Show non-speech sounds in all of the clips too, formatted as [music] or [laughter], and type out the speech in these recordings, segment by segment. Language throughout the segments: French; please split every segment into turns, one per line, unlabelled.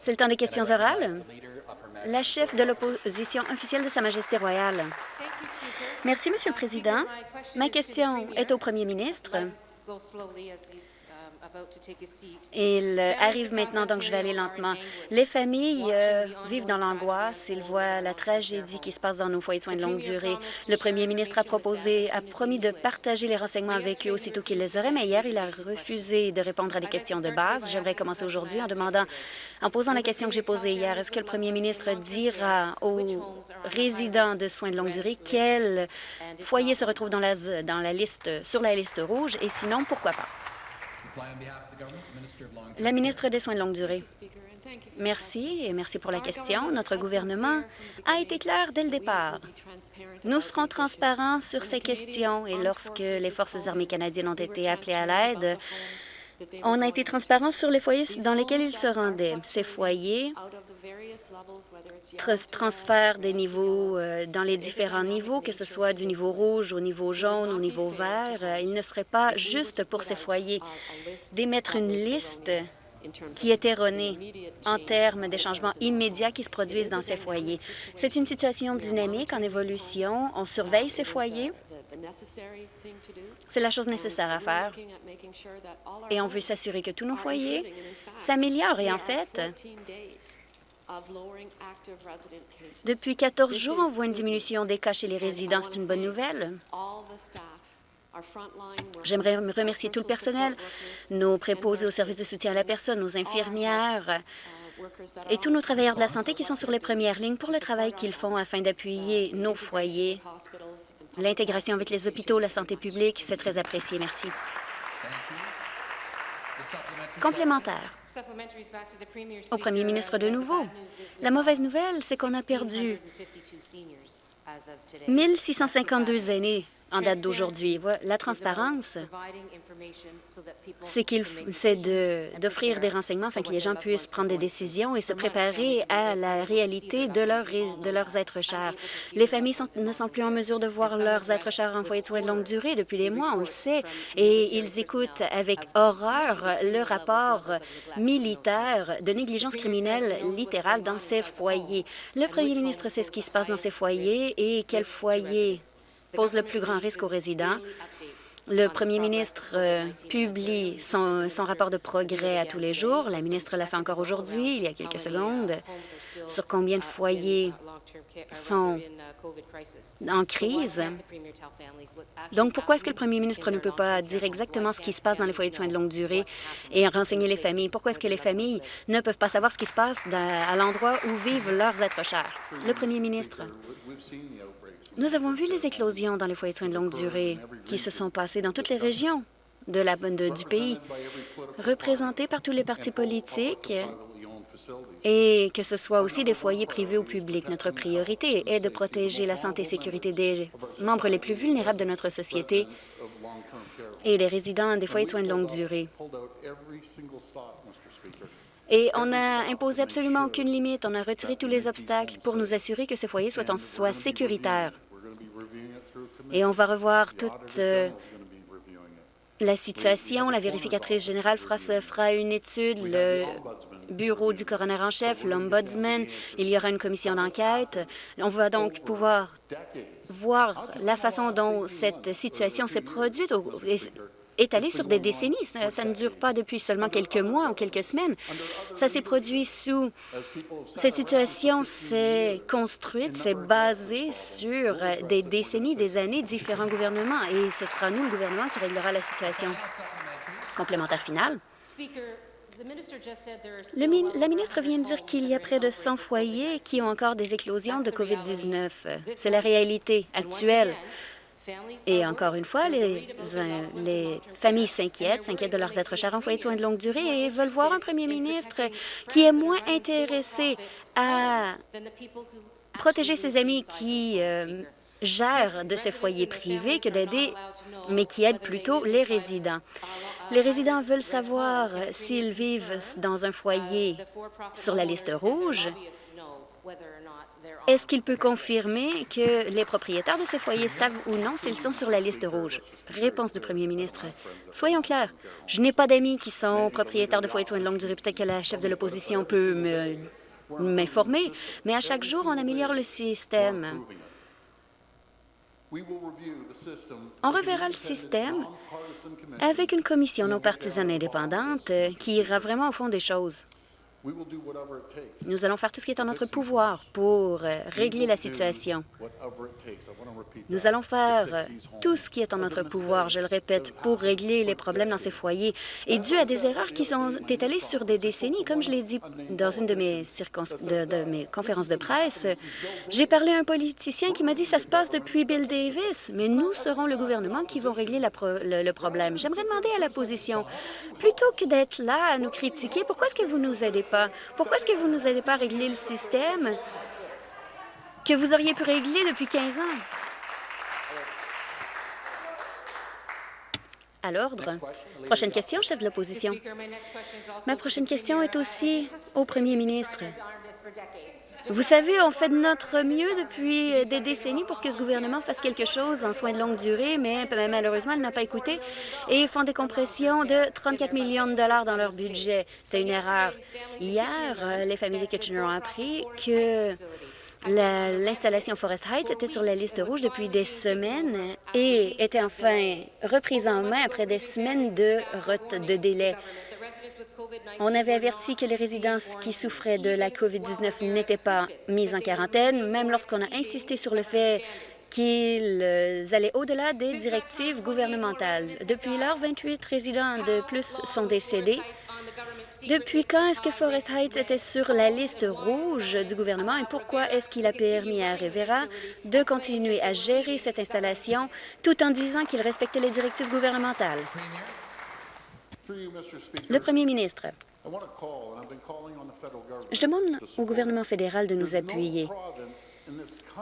C'est le temps des questions orales. La chef de l'opposition officielle de Sa Majesté royale. Merci, Monsieur le Président. Ma question est au premier ministre. Il arrive maintenant, donc je vais aller lentement. Les familles euh, vivent dans l'angoisse. Ils voient la tragédie qui se passe dans nos foyers de soins de longue durée. Le premier ministre a proposé, a promis de partager les renseignements avec eux aussitôt qu'il les aurait, mais hier, il a refusé de répondre à des questions de base. J'aimerais commencer aujourd'hui en demandant, en posant la question que j'ai posée hier, est-ce que le premier ministre dira aux résidents de soins de longue durée quels foyers se retrouvent dans la, dans la liste, sur la liste rouge? Et sinon, pourquoi pas? La ministre des Soins de longue durée. Merci et merci pour la question. Notre gouvernement a été clair dès le départ. Nous serons transparents sur ces questions et lorsque les Forces armées canadiennes ont été appelées à l'aide, on a été transparent sur les foyers dans lesquels ils se rendaient. Ces foyers transfèrent des niveaux euh, dans les différents niveaux, que ce soit du niveau rouge au niveau jaune, au niveau vert. Euh, il ne serait pas juste pour ces foyers d'émettre une liste qui est erronée en termes des changements immédiats qui se produisent dans ces foyers. C'est une situation dynamique en évolution. On surveille ces foyers. C'est la chose nécessaire à faire. Et on veut s'assurer que tous nos foyers s'améliorent. Et en fait, depuis 14 jours, on voit une diminution des cas chez les résidents. C'est une bonne nouvelle. J'aimerais remercier tout le personnel, nos préposés au service de soutien à la personne, nos infirmières et tous nos travailleurs de la santé qui sont sur les premières lignes pour le travail qu'ils font afin d'appuyer nos foyers. L'intégration avec les hôpitaux, la santé publique, c'est très apprécié. Merci. Complémentaire. Au premier ministre de nouveau. La mauvaise nouvelle, c'est qu'on a perdu 1652 aînés en date d'aujourd'hui. La transparence, c'est qu'il c'est d'offrir des renseignements afin que les gens puissent prendre des décisions et se préparer à la réalité de, leur, de leurs êtres chers. Les familles sont, ne sont plus en mesure de voir leurs êtres chers en foyer de soins de longue durée depuis des mois, on le sait, et ils écoutent avec horreur le rapport militaire de négligence criminelle littérale dans ces foyers. Le premier ministre sait ce qui se passe dans ces foyers et quel foyer pose le plus grand risque aux résidents. Le premier ministre euh, publie son, rapport de progrès à tous les jours. La ministre l'a fait encore aujourd'hui, il y a quelques secondes, sur combien de foyers sont en crise? Donc, pourquoi est-ce que le premier ministre ne peut pas dire exactement ce qui se passe dans les foyers de soins de longue durée et renseigner les familles? Pourquoi est-ce que les familles ne peuvent pas savoir ce qui se passe à l'endroit où vivent leurs êtres chers? Le premier ministre. Nous avons vu les éclosions dans les foyers de soins de longue durée qui se sont passées dans toutes les régions de la, du pays, représentées par tous les partis politiques et que ce soit aussi des foyers privés ou publics. Notre priorité est de protéger la santé et sécurité des membres les plus vulnérables de notre société et des résidents des foyers de soins de longue durée. Et on n'a imposé absolument aucune limite. On a retiré tous les obstacles pour nous assurer que ces foyers soient, en, soient sécuritaires. Et on va revoir toute euh, la situation. La vérificatrice générale fera, fera une étude, le bureau du coroner en chef, l'ombudsman, il y aura une commission d'enquête. On va donc pouvoir voir la façon dont cette situation s'est produite étalé sur des décennies. Ça, ne dure pas depuis seulement quelques mois ou quelques semaines. Ça s'est produit sous... Cette situation s'est construite, s'est basée sur des décennies, des années, différents gouvernements, et ce sera nous, le gouvernement, qui réglera la situation. Complémentaire final. la ministre vient de dire qu'il y a près de 100 foyers qui ont encore des éclosions de COVID-19. C'est la réalité actuelle. Et encore une fois, les, les familles s'inquiètent, s'inquiètent de leurs êtres chers en foyer de soins de longue durée et veulent voir un premier ministre qui est moins intéressé à protéger ses amis qui euh, gèrent de ces foyers privés que d'aider, mais qui aide plutôt les résidents. Les résidents veulent savoir s'ils vivent dans un foyer sur la liste rouge Est-ce qu'il peut confirmer que les propriétaires de ces foyers savent ou non s'ils sont sur la liste rouge? Réponse du premier ministre. Soyons clairs, je n'ai pas d'amis qui sont propriétaires de foyers de soins de longue durée. Peut-être que la chef de l'opposition peut m'informer, mais à chaque jour, on améliore le système. On reverra le système avec une commission non partisane indépendante qui ira vraiment au fond des choses. Nous allons faire tout ce qui est en notre pouvoir pour euh, régler la situation. Nous allons faire euh, tout ce qui est en notre pouvoir, je le répète, pour régler les problèmes dans ces foyers. Et dû à des erreurs qui sont étalées sur des décennies, comme je l'ai dit dans une de mes, de, mes conférences de presse, j'ai parlé à un politicien qui m'a dit « ça se passe depuis Bill Davis, mais nous serons le gouvernement qui vont régler le, le problème ». J'aimerais demander à la position, plutôt que d'être là à nous critiquer, pourquoi est-ce que vous nous aidez pourquoi est-ce que vous ne nous aidez pas à régler le système que vous auriez pu régler depuis 15 ans? À l'ordre. Prochaine question, chef de l'opposition. Ma prochaine question est aussi au premier ministre. Vous savez, on fait de notre mieux depuis des décennies pour que ce gouvernement fasse quelque chose en soins de longue durée, mais malheureusement, il n'a pas écouté et font des compressions de 34 millions de dollars dans leur budget. C'est une erreur. Hier, euh, les familles de Kitchener ont appris que L'installation Forest Heights était sur la liste rouge depuis des semaines et était enfin reprise en main après des semaines de, de délai. On avait averti que les résidents qui souffraient de la COVID-19 n'étaient pas mis en quarantaine, même lorsqu'on a insisté sur le fait qu'ils allaient au-delà des directives gouvernementales. Depuis lors, 28 résidents de plus sont décédés. Depuis quand est-ce que Forest Heights était sur la liste rouge du gouvernement et pourquoi est-ce qu'il a permis à Rivera de continuer à gérer cette installation tout en disant qu'il respectait les directives gouvernementales? Le premier ministre, je demande au gouvernement fédéral de nous appuyer.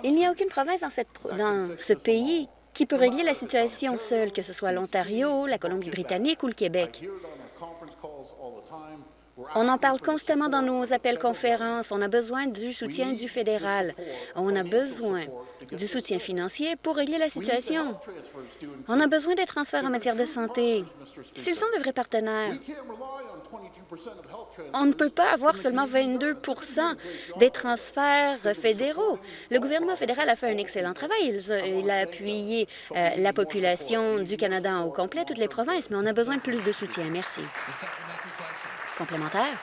Il n'y a aucune province dans, cette, dans ce pays qui peut régler la situation seule, que ce soit l'Ontario, la Colombie-Britannique ou le Québec. On en parle constamment dans nos appels conférences. On a besoin du soutien du fédéral. On a besoin du soutien financier pour régler la situation. On a besoin des transferts en matière de santé. S'ils sont de vrais partenaires, on ne peut pas avoir seulement 22% des transferts fédéraux. Le gouvernement fédéral a fait un excellent travail. Il a, appuyé euh, la population du Canada au complet, toutes les provinces, mais on a besoin de plus de soutien. Merci complémentaire?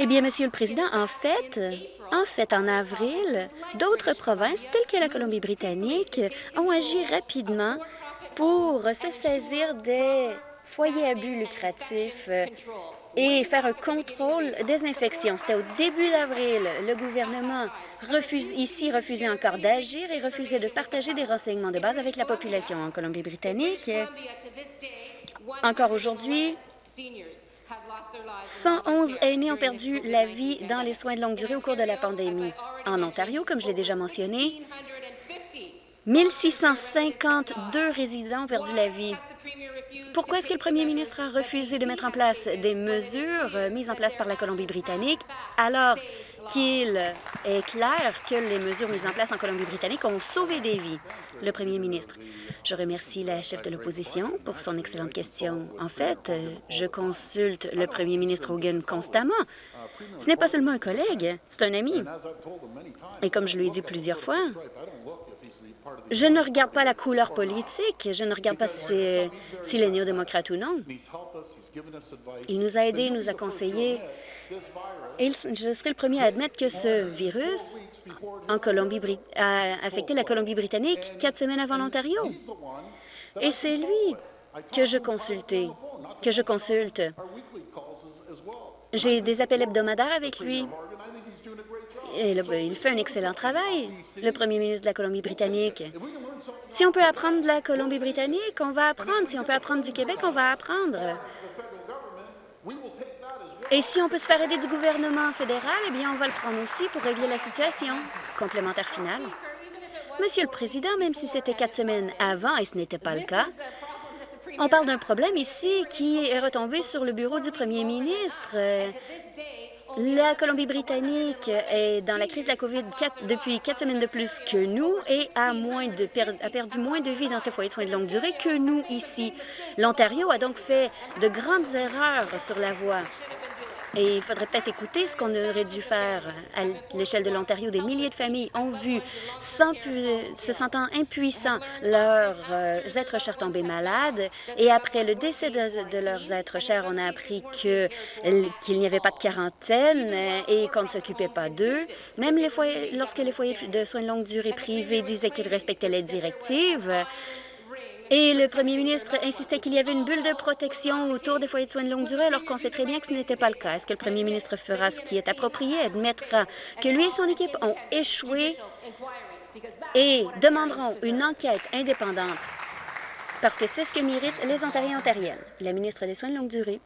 Eh bien, Monsieur le Président, en fait, en fait, en avril, d'autres provinces, telles que la Colombie-Britannique, ont agi rapidement pour se saisir des foyers à but lucratifs et faire un contrôle des infections. C'était au début d'avril. Le gouvernement refuse, ici refusait encore d'agir et refusait de partager des renseignements de base avec la population en Colombie-Britannique. Encore aujourd'hui, 111 aînés ont perdu la vie dans les soins de longue durée au cours de la pandémie. En Ontario, comme je l'ai déjà mentionné, 1652 résidents ont perdu la vie. Pourquoi est-ce que le premier ministre a refusé de mettre en place des mesures mises en place par la Colombie-Britannique? Alors qu'il est clair que les mesures mises en place en Colombie-Britannique ont sauvé des vies? Le premier ministre. Je remercie la chef de l'opposition pour son excellente question. En fait, je consulte le premier ministre Hogan constamment. Ce n'est pas seulement un collègue, c'est un ami. Et comme je lui ai dit plusieurs fois, je ne regarde pas la couleur politique, je ne regarde pas s'il si est néo-démocrate ou non. Il nous a aidés, il nous a conseillés. Et je serai le premier à admettre que ce virus en Colombie, a affecté la Colombie-Britannique quatre semaines avant l'Ontario. Et c'est lui que je consultais, que je consulte. J'ai des appels hebdomadaires avec lui. Il fait un excellent travail, le premier ministre de la Colombie-Britannique. Si on peut apprendre de la Colombie-Britannique, on va apprendre. Si on peut apprendre du Québec, on va apprendre. Et si on peut se faire aider du gouvernement fédéral, eh bien, on va le prendre aussi pour régler la situation. Complémentaire final. Monsieur le Président, même si c'était quatre semaines avant et ce n'était pas le cas, on parle d'un problème ici qui est retombé sur le bureau du premier ministre. La Colombie-Britannique est dans la crise de la COVID depuis quatre semaines de plus que nous et a, a perdu moins de vies dans ses foyers de soins de longue durée que nous ici. L'Ontario a donc fait de grandes erreurs sur la voie. Et il faudrait peut-être écouter ce qu'on aurait dû faire à l'échelle de l'Ontario. Des milliers de familles ont vu, se sentant impuissants, leurs euh, êtres chers tomber malades. Et après le décès de, leurs êtres chers, on a appris qu'il n'y avait pas de quarantaine et qu'on ne s'occupait pas d'eux. Même les foyers, lorsque les foyers de soins de longue durée privés disaient qu'ils respectaient les directives, et le premier ministre insistait qu'il y avait une bulle de protection autour des foyers de soins de longue durée, alors qu'on sait très bien que ce n'était pas le cas. Est-ce que le premier ministre fera ce qui est approprié, admettra que lui et son équipe ont échoué et demanderont une enquête indépendante? Parce que c'est ce que méritent les Ontariens et Ontariennes. La ministre des Soins de longue durée.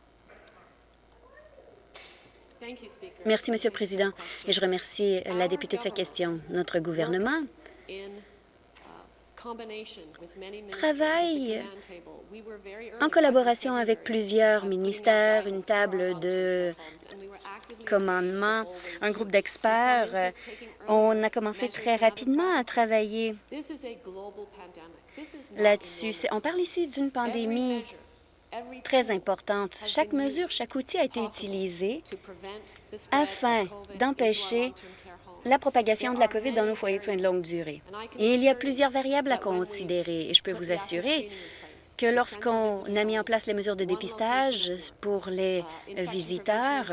Merci, Monsieur le Président, et je remercie la députée de sa question. Notre gouvernement travaille en collaboration avec plusieurs ministères, une table de commandement, un groupe d'experts. On a commencé très rapidement à travailler là-dessus. On parle ici d'une pandémie très importante. Chaque mesure, chaque outil a été utilisé afin d'empêcher la propagation de la COVID dans nos foyers de soins de longue durée. Et il y a plusieurs variables à considérer et je peux vous assurer que lorsqu'on a mis en place les mesures de dépistage pour les visiteurs,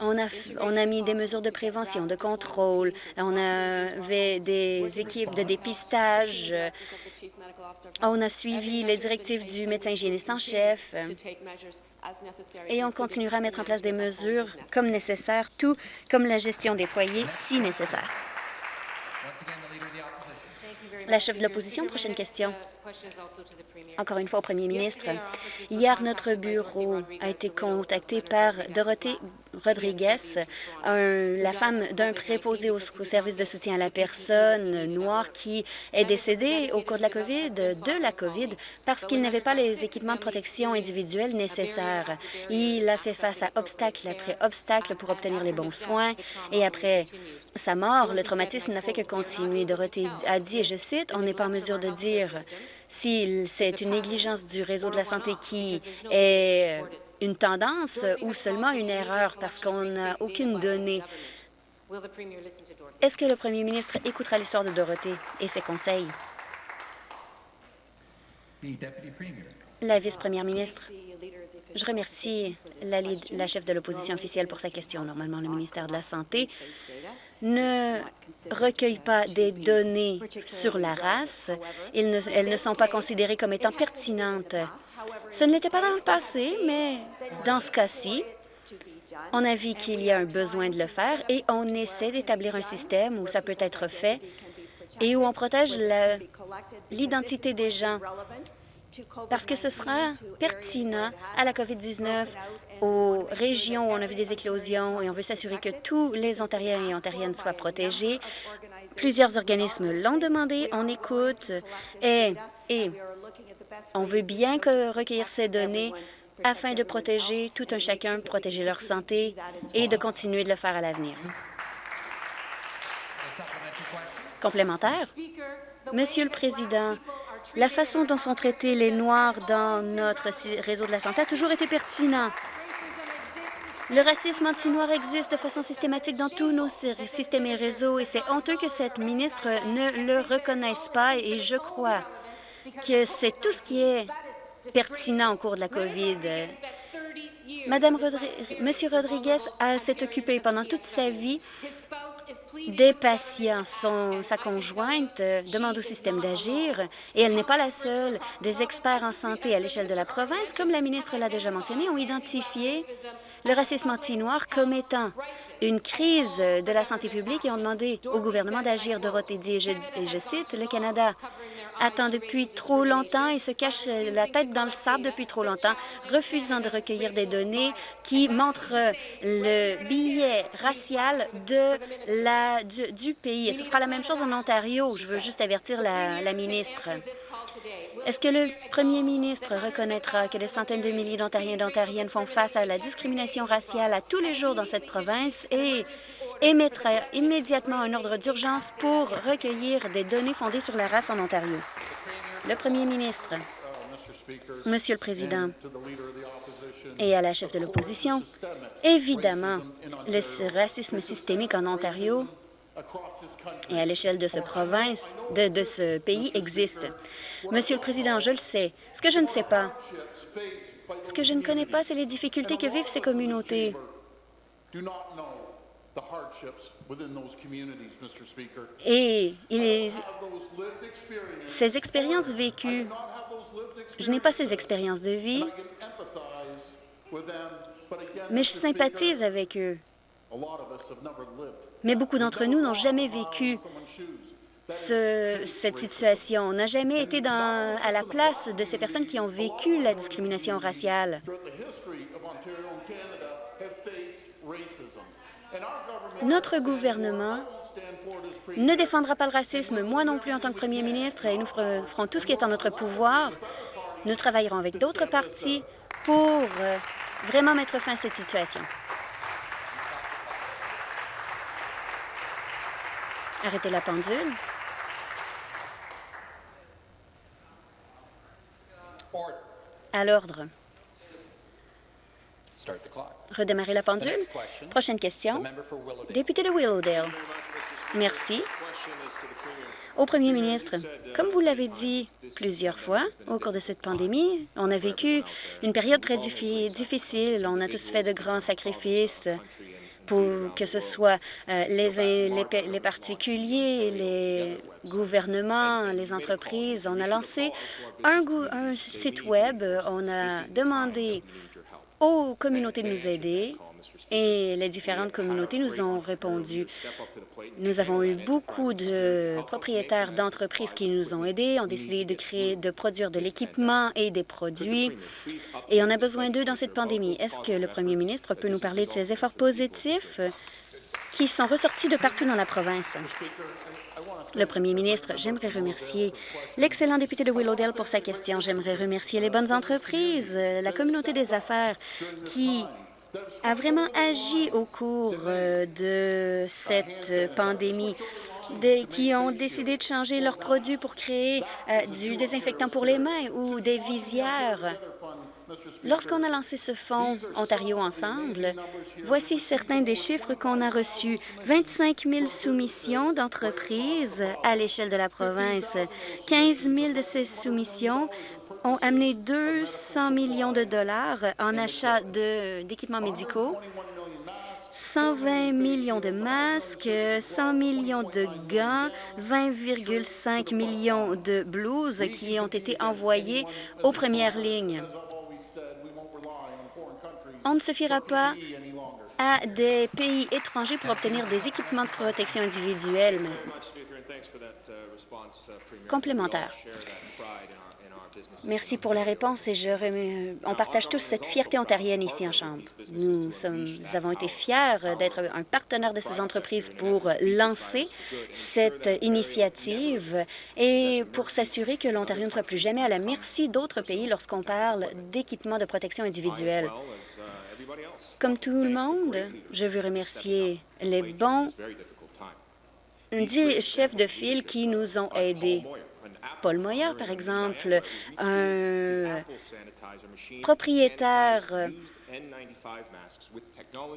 on a, on a mis des mesures de prévention, de contrôle, on avait des équipes de dépistage, on a suivi les directives du médecin hygiéniste en chef et on continuera à mettre en place des mesures comme nécessaire, tout comme la gestion des foyers si nécessaire. La chef de l'opposition, prochaine question. Encore une fois au premier ministre. Hier, notre bureau a été contacté par Dorothée Rodriguez, la femme d'un préposé au, service de soutien à la personne noire qui est décédée au cours de la COVID, de la COVID, parce qu'il n'avait pas les équipements de protection individuelle nécessaires. Il a fait face à obstacle après obstacle pour obtenir les bons soins et après sa mort, le traumatisme n'a fait que continuer. Dorothée a dit, et je cite, « On n'est pas en mesure de dire si c'est une négligence du réseau de la santé qui est une tendance ou seulement une erreur parce qu'on n'a aucune donnée. Est-ce que le premier ministre écoutera l'histoire de Dorothée et ses conseils? La vice-première ministre. Je remercie la, la chef de l'opposition officielle pour sa question. Normalement, le ministère de la Santé ne recueillent pas des données sur la race. elles ne sont pas considérées comme étant pertinentes. Ce ne l'était pas dans le passé, mais dans ce cas-ci, on a vu qu'il y a un besoin de le faire et on essaie d'établir un système où ça peut être fait et où on protège l'identité des gens parce que ce sera pertinent à la COVID-19 aux régions où on a vu des éclosions et on veut s'assurer que tous les Ontariens et Ontariennes soient protégés. Plusieurs organismes l'ont demandé, on écoute et, et on veut bien recueillir ces données afin de protéger tout un chacun, protéger leur santé et de continuer de le faire à l'avenir. Complémentaire. Monsieur le Président, la façon dont sont traités les Noirs dans notre réseau de la santé a toujours été pertinent. Le racisme anti-noir existe de façon systématique dans tous nos systèmes et réseaux et c'est honteux que cette ministre ne le reconnaisse pas et je crois que c'est tout ce qui est pertinent au cours de la COVID. Madame Monsieur Rodriguez s'est occupé pendant toute sa vie des patients. Son, sa conjointe demande au système d'agir et elle n'est pas la seule. Des experts en santé à l'échelle de la province, comme la ministre l'a déjà mentionné, ont identifié le racisme anti-noir comme étant une crise de la santé publique et ont demandé au gouvernement d'agir. Dorothée dit, et je, et je cite, « Le Canada attend depuis trop longtemps et se cache la tête dans le sable depuis trop longtemps, refusant de recueillir des données qui montrent le billet racial du, pays. Et ce sera la même chose en Ontario. Je veux juste avertir la, la ministre. Est-ce que le premier ministre reconnaîtra que des centaines de milliers d'Ontariens et d'Ontariennes font face à la discrimination raciale à tous les jours dans cette province? Et émettra immédiatement un ordre d'urgence pour recueillir des données fondées sur la race en Ontario? Le premier ministre. Monsieur le Président, et à la chef de l'opposition, évidemment, le racisme systémique en Ontario et à l'échelle de ce province, de, ce pays existe. Monsieur le Président, je le sais. Ce que je ne sais pas, ce que je ne connais pas, c'est les difficultés que vivent ces communautés. Et il ces expériences vécues, je n'ai pas ces expériences de vie, mais je sympathise avec eux. Mais beaucoup d'entre nous n'ont jamais vécu ce, cette situation. On n'a jamais été dans, à la place de ces personnes qui ont vécu la discrimination raciale. Notre gouvernement ne défendra pas le racisme, moi non plus en tant que premier ministre, et nous ferons tout ce qui est en notre pouvoir. Nous travaillerons avec d'autres partis pour euh, vraiment mettre fin à cette situation. Arrêtez la pendule. À l'ordre. Redémarrer la pendule. Prochaine question. Député de Willowdale. Merci. Au premier ministre, comme vous l'avez dit plusieurs fois au cours de cette pandémie, on a vécu une période très difficile. On a tous fait de grands sacrifices pour que ce soit euh, les, les, particuliers, les gouvernements, les entreprises. On a lancé un, un site Web. On a demandé aux communautés de nous aider et les différentes communautés nous ont répondu. Nous avons eu beaucoup de propriétaires d'entreprises qui nous ont aidés, ont décidé de créer, de produire de l'équipement et des produits, et on a besoin d'eux dans cette pandémie. Est-ce que le premier ministre peut nous parler de ces efforts positifs qui sont ressortis de partout dans la province? Le premier ministre, j'aimerais remercier l'excellent député de Willowdale pour sa question. J'aimerais remercier les bonnes entreprises, la communauté des affaires qui a vraiment agi au cours euh, de cette pandémie qui ont décidé de changer leurs produits pour créer euh, du désinfectant pour les mains ou des visières. Lorsqu'on a lancé ce fonds Ontario Ensemble, voici certains des chiffres qu'on a reçus. 25 000 soumissions d'entreprises à l'échelle de la province. 15 000 de ces soumissions ont amené 200 millions de dollars en achat d'équipements médicaux, 120 millions de masques, 100 millions de gants, 20,5 millions de blouses qui ont été envoyés aux premières lignes. On ne se fiera pas à des pays étrangers pour obtenir des équipements de protection individuelle. Complémentaires. Merci pour la réponse et je on partage tous cette fierté ontarienne ici en Chambre. Nous, sommes, avons été fiers d'être un partenaire de ces entreprises pour lancer cette initiative et pour s'assurer que l'Ontario ne soit plus jamais à la merci d'autres pays lorsqu'on parle d'équipements de protection individuelle. Comme tout le monde, je veux remercier les bons chefs de file qui nous ont aidés. Paul Moyer, par exemple, un propriétaire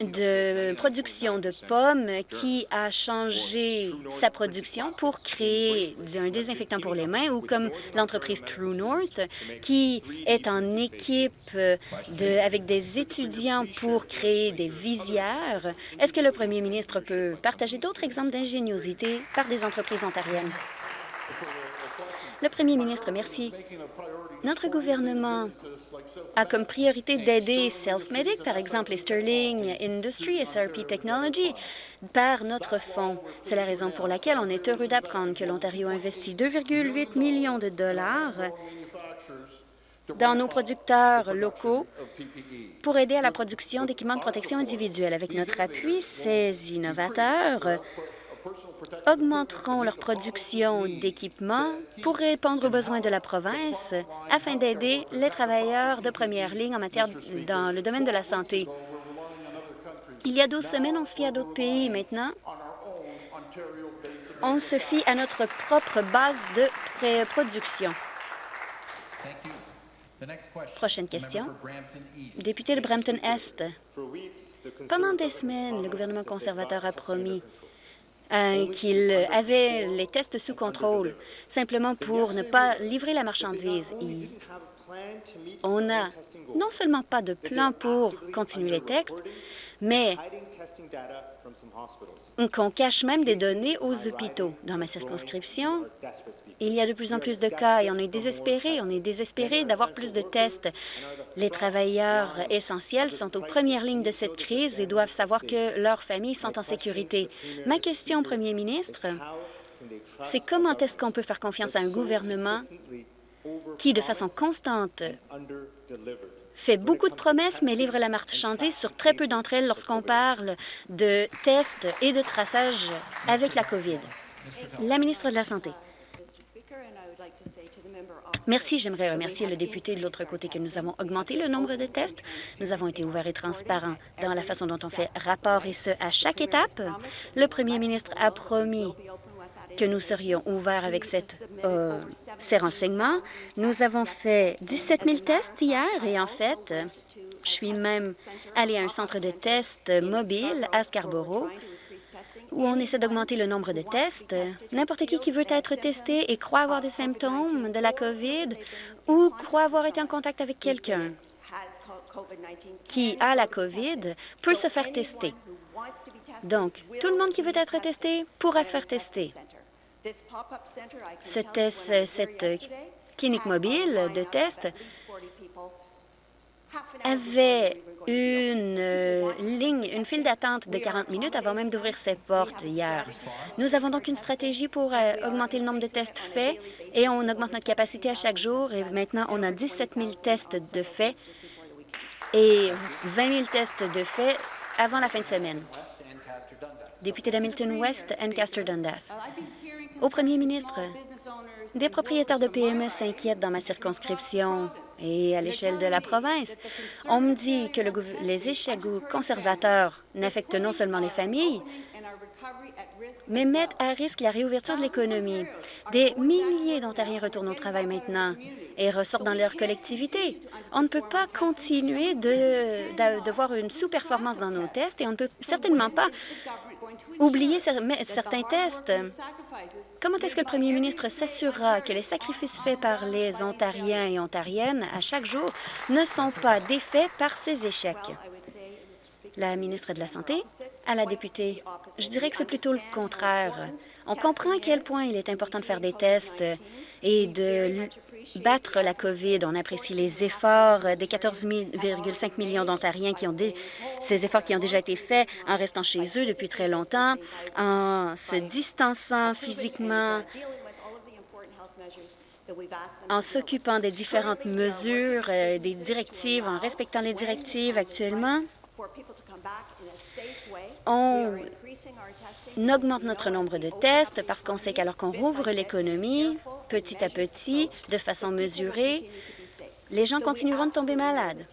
de production de pommes qui a changé sa production pour créer un désinfectant pour les mains ou comme l'entreprise True North qui est en équipe de, avec des étudiants pour créer des visières. Est-ce que le premier ministre peut partager d'autres exemples d'ingéniosité par des entreprises ontariennes? Le premier ministre, merci. Notre gouvernement a comme priorité d'aider Self-Medic, par exemple les Sterling Industries, SRP Technology, par notre fonds. C'est la raison pour laquelle on est heureux d'apprendre que l'Ontario investit 2,8 millions de dollars dans nos producteurs locaux pour aider à la production d'équipements de protection individuelle. Avec notre appui, ces innovateurs augmenteront leur production d'équipements pour répondre aux besoins de la province afin d'aider les travailleurs de première ligne en matière dans le domaine de la santé. Il y a 12 semaines, on se fie à d'autres pays. Maintenant, on se fie à notre propre base de production. Prochaine question. Député de Brampton-Est. Pendant des semaines, le gouvernement conservateur a promis euh, qu'il avait les tests sous contrôle, simplement pour ne pas livrer la marchandise. on n'a non seulement pas de plan pour continuer les textes, mais qu'on cache même des données aux hôpitaux. Dans ma circonscription, il y a de plus en plus de cas et on est désespéré. On est désespéré d'avoir plus de tests. Les travailleurs essentiels sont aux premières lignes de cette crise et doivent savoir que leurs familles sont en sécurité. Ma question premier ministre, c'est comment est-ce qu'on peut faire confiance à un gouvernement qui, de façon constante, fait beaucoup de promesses, mais livre la marchandise sur très peu d'entre elles lorsqu'on parle de tests et de traçage avec la COVID. La ministre de la Santé. Merci. J'aimerais remercier le député de l'autre côté que nous avons augmenté le nombre de tests. Nous avons été ouverts et transparents dans la façon dont on fait rapport, et ce, à chaque étape. Le premier ministre a promis que nous serions ouverts avec euh, ces renseignements. Nous avons fait 17 000 tests hier et en fait, je suis même allée à un centre de tests mobile à Scarborough où on essaie d'augmenter le nombre de tests. N'importe qui qui veut être testé et croit avoir des symptômes de la COVID ou croit avoir été en contact avec quelqu'un qui a la COVID peut se faire tester. Donc, tout le monde qui veut être testé pourra se faire tester. Cette clinique mobile de test avait une euh, ligne, une file d'attente de 40 minutes avant même d'ouvrir ses portes hier. Nous avons donc une stratégie pour euh, augmenter le nombre de tests faits et on augmente notre capacité à chaque jour. Et maintenant, on a 17 000 tests de faits et 20 000 tests de faits avant la fin de semaine. Député d'Hamilton West, Ancaster Dundas. Au premier ministre, des propriétaires de PME s'inquiètent dans ma circonscription et à l'échelle de la province. On me dit que les échecs conservateurs n'affectent non seulement les familles, mais mettent à risque la réouverture de l'économie. Des milliers d'Ontariens retournent au travail maintenant et ressortent dans leur collectivité. On ne peut pas continuer de, de voir une sous-performance dans nos tests et on ne peut certainement pas oublier certains tests. Comment est-ce que le premier ministre s'assurera que les sacrifices faits par les Ontariens et Ontariennes à chaque jour ne sont pas défaits par ces échecs? La ministre de la Santé, à la députée, je dirais que c'est plutôt le contraire. On comprend à quel point il est important de faire des tests et de battre la COVID. On apprécie les efforts des 14,5 millions d'Ontariens qui ont efforts qui ont déjà été faits en restant chez eux depuis très longtemps, en se distançant physiquement, en s'occupant des différentes mesures, euh, des directives, en respectant les directives actuellement. On augmente notre nombre de tests parce qu'on sait qu'alors qu'on rouvre l'économie, petit à petit, de façon mesurée, les gens continueront de tomber malades.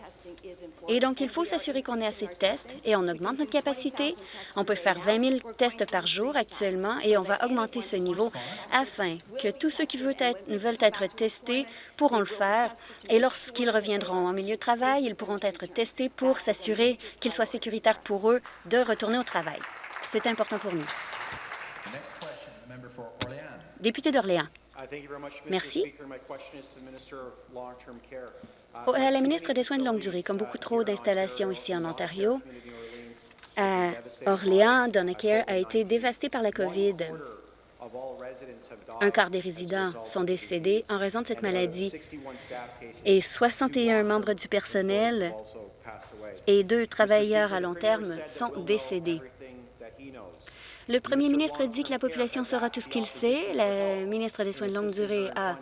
Et donc, il faut s'assurer qu'on ait assez de tests et on augmente notre capacité. On peut faire 20 000 tests par jour actuellement et on va augmenter ce niveau afin que tous ceux qui veulent être, veulent être testés pourront le faire. Et lorsqu'ils reviendront en milieu de travail, ils pourront être testés pour s'assurer qu'il soit sécuritaire pour eux de retourner au travail. C'est important pour nous. Député d'Orléans. Merci. À la ministre des Soins de longue durée, comme beaucoup trop d'installations ici en Ontario, à Orléans, Donnacare a été dévasté par la COVID. Un quart des résidents sont décédés en raison de cette maladie et 61 membres du personnel et deux travailleurs à long terme sont décédés. Le premier ministre dit que la population saura tout ce qu'il sait. Le ministre des Soins de longue durée a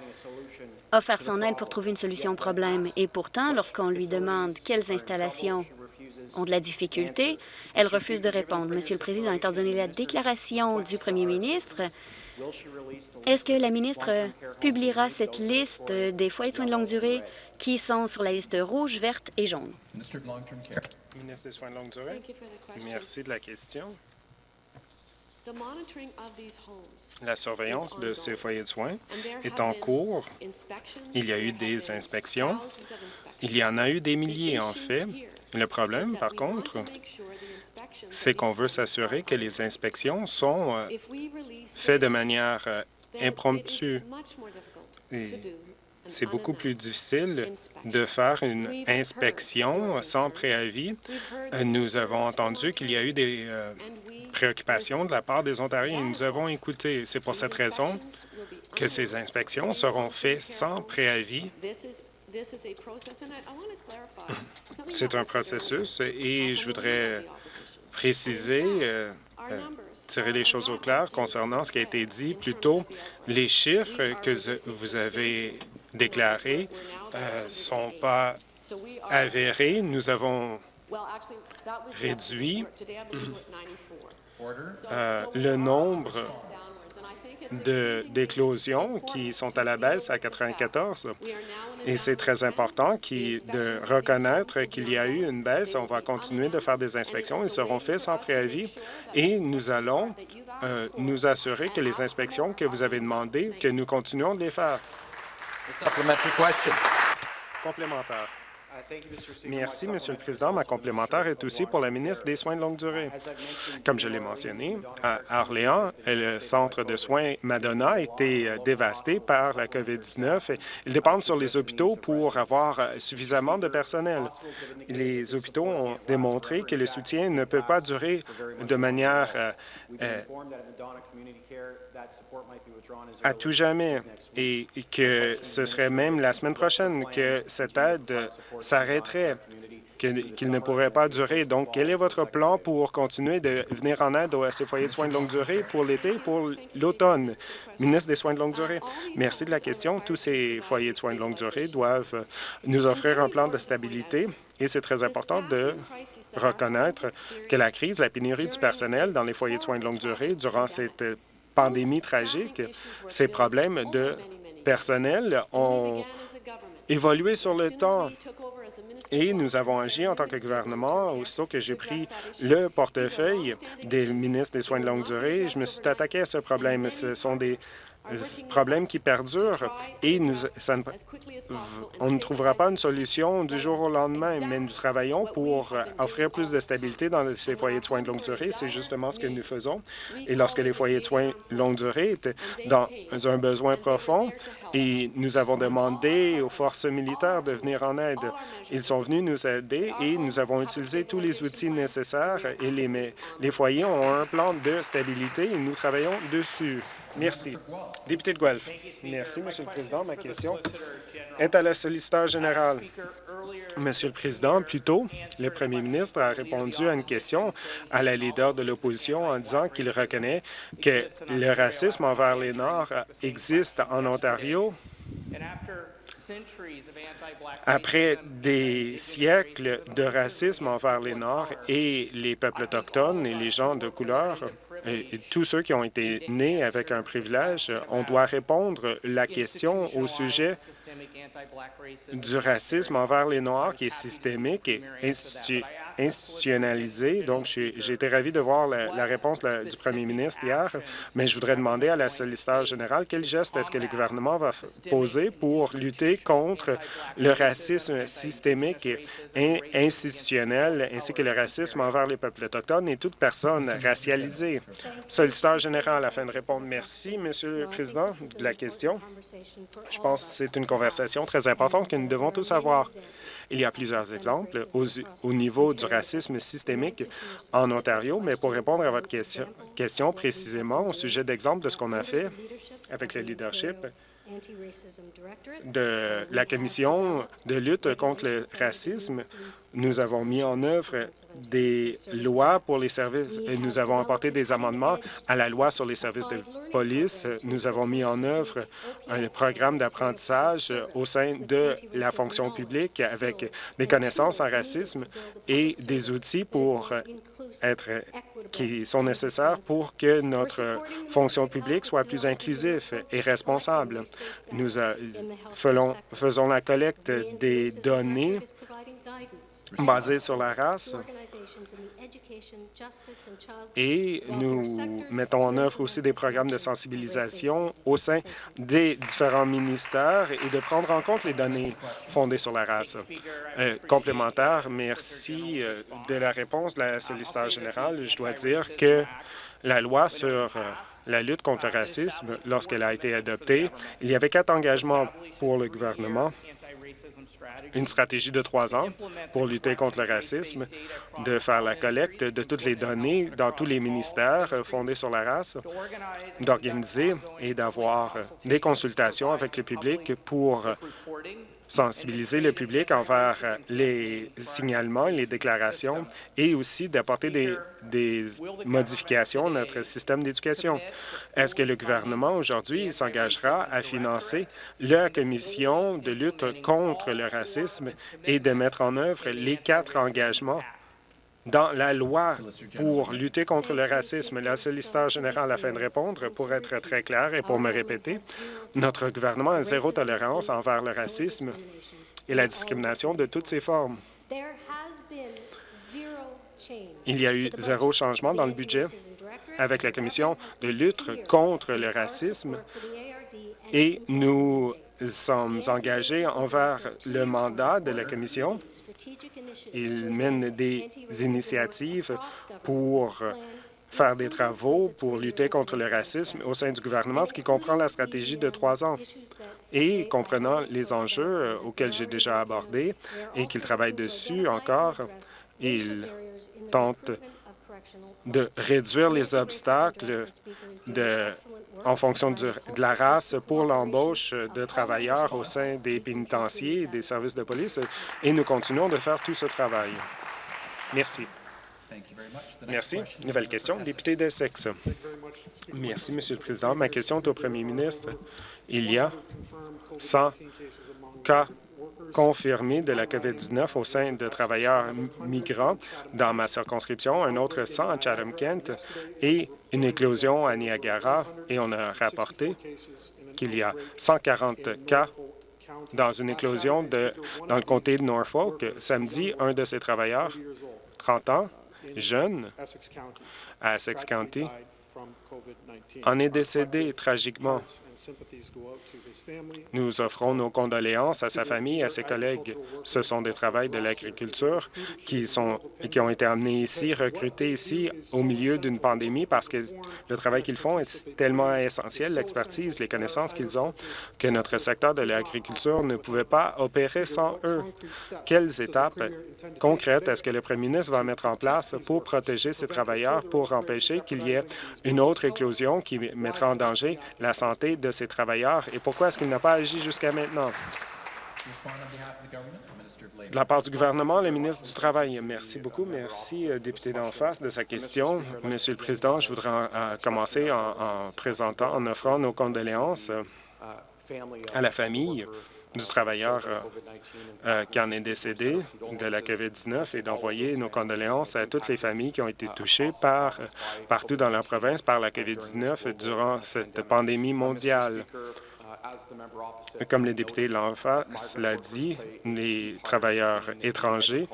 offert son aide pour trouver une solution au problème. Et pourtant, lorsqu'on lui demande quelles installations ont de la difficulté. Elle refuse de répondre. Monsieur le Président, étant donné la déclaration du premier ministre, est-ce que la ministre publiera cette liste des foyers de soins de longue durée qui sont sur la liste rouge, verte et jaune?
Ministre des Soins de longue durée. Merci de la question. La surveillance de ces foyers de soins est en cours. Il y a eu des inspections. Il y en a eu des milliers, en fait. Le problème, par contre, c'est qu'on veut s'assurer que les inspections sont euh, faites de manière euh, impromptue. C'est beaucoup plus difficile de faire une inspection sans préavis. Nous avons entendu qu'il y a eu des euh, préoccupations de la part des Ontariens et nous avons écouté. C'est pour cette raison que ces inspections seront faites sans préavis. [coughs] C'est un processus et je voudrais préciser, euh, euh, tirer les choses au clair concernant ce qui a été dit plus tôt. Les chiffres que vous avez déclarés ne euh, sont pas avérés. Nous avons réduit le nombre d'éclosions qui sont à la baisse à 94. Et c'est très important de reconnaître qu'il y a eu une baisse. On va continuer de faire des inspections. Ils seront faits sans préavis et nous allons euh, nous assurer que les inspections que vous avez demandées, que nous continuons de les faire. Complémentaire. Merci, Monsieur le Président. Ma complémentaire est aussi pour la ministre des Soins de longue durée. Comme je l'ai mentionné, à Orléans, le centre de soins Madonna a été euh, dévasté par la COVID-19. Ils dépendent sur les hôpitaux pour avoir euh, suffisamment de personnel. Les hôpitaux ont démontré que le soutien ne peut pas durer de manière euh, à tout jamais. et que ce serait même la semaine prochaine que cette aide s'arrêterait, qu'il ne pourrait pas durer. Donc, quel est votre plan pour continuer de venir en aide à ces foyers de soins de longue durée pour l'été pour l'automne? Ministre des Soins de longue durée, merci de la question. Tous ces foyers de soins de longue durée doivent nous offrir un plan de stabilité. Et c'est très important de reconnaître que la crise, la pénurie du personnel dans les foyers de soins de longue durée durant cette pandémie tragique, ces problèmes de personnel ont évolué sur le temps et nous avons agi en tant que gouvernement aussitôt que j'ai pris le portefeuille des ministres des soins de longue durée. Je me suis attaqué à ce problème. Ce sont des problème qui perdure et nous, on ne trouvera pas une solution du jour au lendemain, mais nous travaillons pour offrir plus de stabilité dans ces foyers de soins de longue durée. C'est justement ce que nous faisons. Et lorsque les foyers de soins de longue durée étaient dans un besoin profond, et nous avons demandé aux forces militaires de venir en aide. Ils sont venus nous aider et nous avons utilisé tous les outils nécessaires et les, les foyers ont un plan de stabilité et nous travaillons dessus. Merci. Député de Guelph. Merci, Monsieur le Président. Ma question est à la solliciteur générale. Monsieur le Président, plus tôt, le premier ministre a répondu à une question à la leader de l'opposition en disant qu'il reconnaît que le racisme envers les Noirs existe en Ontario après des siècles de racisme envers les Noirs et les peuples autochtones et les gens de couleur, et tous ceux qui ont été nés avec un privilège, on doit répondre la question au sujet du racisme envers les Noirs qui est systémique et institutionnalisé. Donc, j'ai été ravi de voir la, réponse du premier ministre hier, mais je voudrais demander à la solliciteur générale quel geste est-ce que le gouvernement va poser pour lutter contre le racisme systémique et institutionnel, ainsi que le racisme envers les peuples autochtones et toute personne racialisée. Solliciteur général, afin de répondre. Merci, Monsieur le Président, de la question. Je pense que c'est une conversation très importante que nous devons tous avoir. Il y a plusieurs exemples au, niveau du racisme systémique en Ontario, mais pour répondre à votre question, question précisément au sujet d'exemple de ce qu'on a fait avec le leadership, de la Commission de lutte contre le racisme, nous avons mis en œuvre des lois pour les services et nous avons apporté des amendements à la loi sur les services de police. Nous avons mis en œuvre un programme d'apprentissage au sein de la fonction publique avec des connaissances en racisme et des outils pour être, qui sont nécessaires pour que notre fonction publique soit plus inclusive et responsable. Nous faisons, faisons la collecte des données basées sur la race et nous mettons en œuvre aussi des programmes de sensibilisation au sein des différents ministères et de prendre en compte les données fondées sur la race. Euh, complémentaire, merci euh, de la réponse de la solliciteur générale. Je dois dire que la loi sur euh, la lutte contre le racisme, lorsqu'elle a été adoptée, il y avait quatre engagements pour le gouvernement une stratégie de trois ans pour lutter contre le racisme, de faire la collecte de toutes les données dans tous les ministères fondés sur la race, d'organiser et d'avoir des consultations avec le public pour sensibiliser le public envers les signalements et les déclarations et aussi d'apporter des, modifications à notre système d'éducation. Est-ce que le gouvernement aujourd'hui s'engagera à financer la commission de lutte contre le racisme et de mettre en œuvre les quatre engagements dans la loi pour lutter contre le racisme. La solliciteur générale a fait de répondre. Pour être très clair et pour me répéter, notre gouvernement a zéro tolérance envers le racisme et la discrimination de toutes ses formes. Il y a eu zéro changement dans le budget avec la Commission de lutte contre le racisme et nous sommes engagés envers le mandat de la Commission. Il mène des initiatives pour faire des travaux pour lutter contre le racisme au sein du gouvernement, ce qui comprend la stratégie de trois ans. Et comprenant les enjeux auxquels j'ai déjà abordé et qu'il travaille dessus encore, il tente de réduire les obstacles de, en fonction de, la race pour l'embauche de travailleurs au sein des pénitenciers et des services de police, et nous continuons de faire tout ce travail. Merci. Merci. Nouvelle question, député d'Essex. Merci, Monsieur le Président. Ma question est au premier ministre. Il y a 100 cas confirmé de la COVID-19 au sein de travailleurs migrants dans ma circonscription, un autre 100 à Chatham-Kent et une éclosion à Niagara. Et on a rapporté qu'il y a 140 cas dans une éclosion de, dans le comté de Norfolk. Samedi, un de ces travailleurs, 30 ans, jeune, à Essex County, en est décédé tragiquement. Nous offrons nos condoléances à sa famille et à ses collègues. Ce sont des travailleurs de l'agriculture qui, sont, qui ont été amenés ici, recrutés ici au milieu d'une pandémie parce que le travail qu'ils font est tellement essentiel, l'expertise, les connaissances qu'ils ont, que notre secteur de l'agriculture ne pouvait pas opérer sans eux. Quelles étapes concrètes est-ce que le premier ministre va mettre en place pour protéger ces travailleurs, pour empêcher qu'il y ait une autre qui mettra en danger la santé de ces travailleurs et pourquoi est-ce qu'il n'a pas agi jusqu'à maintenant? De la part du gouvernement, le ministre du Travail. Merci beaucoup. Merci, euh, député d'en face, de sa question. Monsieur le Président, je voudrais commencer en, présentant, en offrant nos condoléances euh, à la famille du travailleur qui en est décédé de la COVID-19 et d'envoyer nos condoléances à toutes les familles qui ont été touchées par, partout dans la province par la COVID-19 durant cette pandémie mondiale. Comme le député face l'a dit, les travailleurs étrangers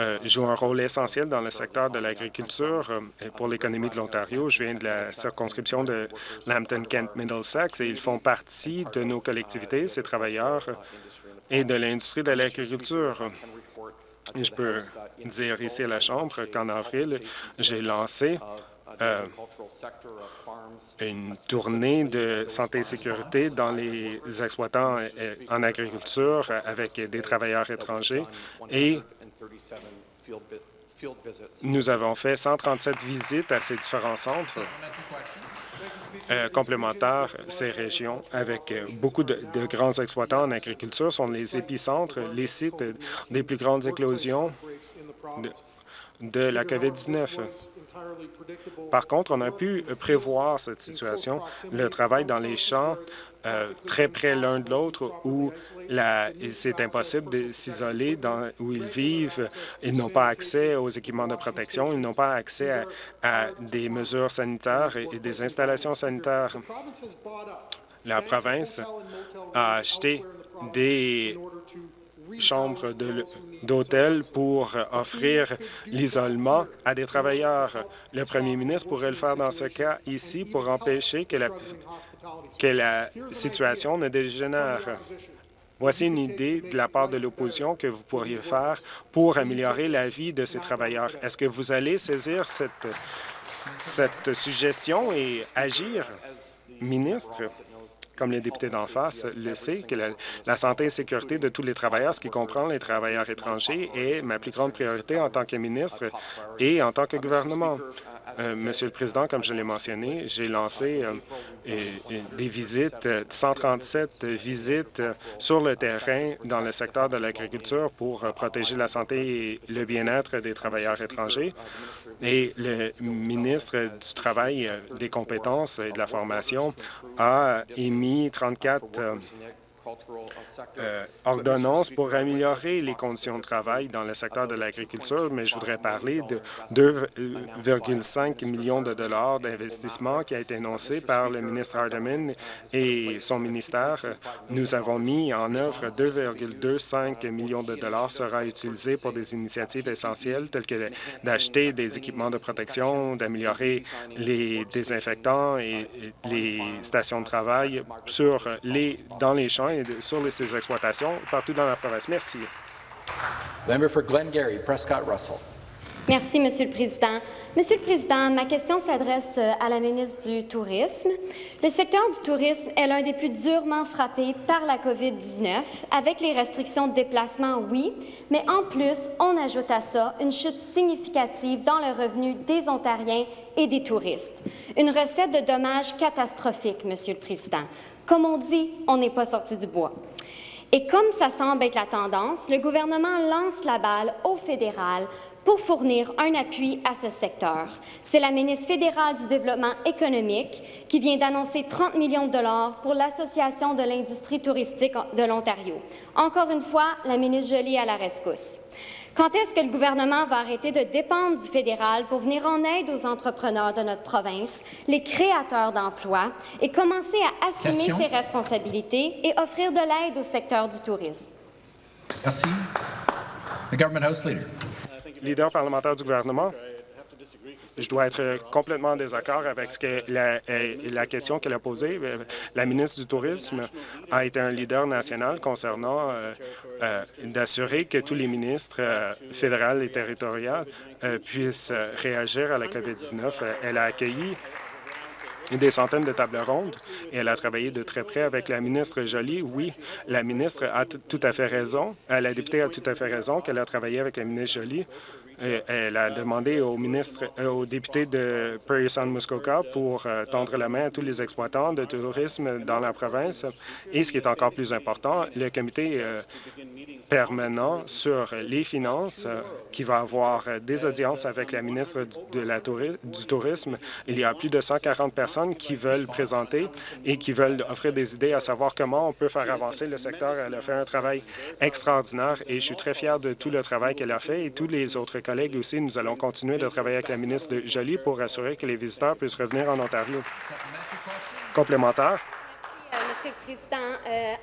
euh, jouent un rôle essentiel dans le secteur de l'agriculture euh, pour l'économie de l'Ontario. Je viens de la circonscription de Lambton-Kent-Middlesex et ils font partie de nos collectivités, ces travailleurs, et de l'industrie de l'agriculture. Je peux dire ici à la Chambre qu'en avril, j'ai lancé euh, une tournée de santé et sécurité dans les exploitants en agriculture avec des travailleurs étrangers et nous avons fait 137 visites à ces différents centres. euh, complémentaires, ces régions, avec beaucoup de, grands exploitants en agriculture, sont les épicentres, les sites des plus grandes éclosions de, de la COVID-19. Par contre, on a pu prévoir cette situation. Le travail dans les champs euh, très près l'un de l'autre où c'est impossible de s'isoler dans où ils vivent. Ils n'ont pas accès aux équipements de protection, ils n'ont pas accès à, des mesures sanitaires et, des installations sanitaires. La province a acheté des chambres d'hôtel pour offrir l'isolement à des travailleurs. Le premier ministre pourrait le faire dans ce cas ici pour empêcher que la que la situation ne dégénère. Voici une idée de la part de l'opposition que vous pourriez faire pour améliorer la vie de ces travailleurs. Est-ce que vous allez saisir cette, cette suggestion et agir? Ministre, comme les députés d'en face le sait, que la, santé et sécurité de tous les travailleurs, ce qui comprend les travailleurs étrangers, est ma plus grande priorité en tant que ministre et en tant que gouvernement. Euh, Monsieur le Président, comme je l'ai mentionné, j'ai lancé euh, des visites, 137 visites sur le terrain dans le secteur de l'agriculture pour protéger la santé et le bien-être des travailleurs étrangers. Et le ministre du Travail, des compétences et de la formation a émis 34 euh, ordonnance pour améliorer les conditions de travail dans le secteur de l'agriculture, mais je voudrais parler de 2,5 millions de dollars d'investissement qui a été annoncé par le ministre Hardeman et son ministère. Nous avons mis en œuvre 2,25 millions de dollars sera utilisé pour des initiatives essentielles telles que d'acheter des équipements de protection, d'améliorer les désinfectants et les stations de travail sur les, dans les champs sur ces exploitations partout dans la province. Merci.
Merci, Monsieur le Président. Monsieur le Président, ma question s'adresse euh, à la ministre du Tourisme. Le secteur du tourisme est l'un des plus durement frappés par la COVID-19, avec les restrictions de déplacement, oui, mais en plus, on ajoute à ça une chute significative dans le revenu des Ontariens et des touristes. Une recette de dommages catastrophique, Monsieur le Président. Comme on dit, on n'est pas sorti du bois. Et comme ça semble être la tendance, le gouvernement lance la balle au fédéral pour fournir un appui à ce secteur. C'est la ministre fédérale du Développement économique qui vient d'annoncer 30 millions de dollars pour l'Association de l'industrie touristique de l'Ontario. Encore une fois, la ministre Joly à la rescousse. Quand est-ce que le gouvernement va arrêter de dépendre du fédéral pour venir en aide aux entrepreneurs de notre province, les créateurs d'emplois, et commencer à assumer ses responsabilités et offrir de l'aide au secteur du tourisme?
Merci. The government House Leader.
Leader parlementaire du gouvernement. Je dois être complètement en désaccord avec ce que la, euh, question qu'elle a posée. Euh, la ministre du Tourisme a été un leader national concernant euh, d'assurer que tous les ministres fédéraux et territoriaux puissent réagir à la COVID-19. Elle a accueilli des centaines de tables rondes et elle a travaillé de très près avec la ministre Joly. Oui, la ministre a tout à fait raison, la députée a tout à fait raison qu'elle a travaillé avec la ministre Joly elle a demandé au ministre, euh, au député de Prairie Sound Muskoka pour euh, tendre la main à tous les exploitants de tourisme dans la province. Et ce qui est encore plus important, le comité euh, permanent sur les finances qui va avoir des audiences avec la ministre de la du Tourisme. Il y a plus de 140 personnes qui veulent présenter et qui veulent offrir des idées à savoir comment on peut faire avancer le secteur. Elle a fait un travail extraordinaire et je suis très fier de tout le travail qu'elle a fait et tous les autres collègues aussi. Nous allons continuer de travailler avec la ministre de Joly pour assurer que les visiteurs puissent revenir en Ontario. Complémentaire.
Euh, Monsieur le Président, euh,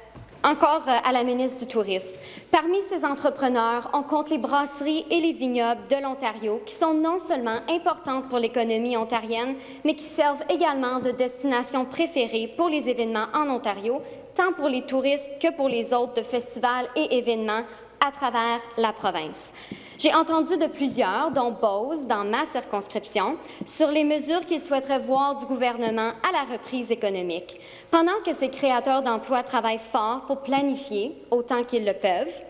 encore euh, à la ministre du Tourisme. Parmi ces entrepreneurs, on compte les brasseries et les vignobles de l'Ontario, qui sont non seulement importantes pour l'économie ontarienne, mais qui servent également de destination préférée pour les événements en Ontario, tant pour les touristes que pour les autres de festivals et événements à travers la province. J'ai entendu de plusieurs, dont Bose, dans ma circonscription, sur les mesures qu'ils souhaiteraient voir du gouvernement à la reprise économique. Pendant que ces créateurs d'emplois travaillent fort pour planifier, autant qu'ils le peuvent,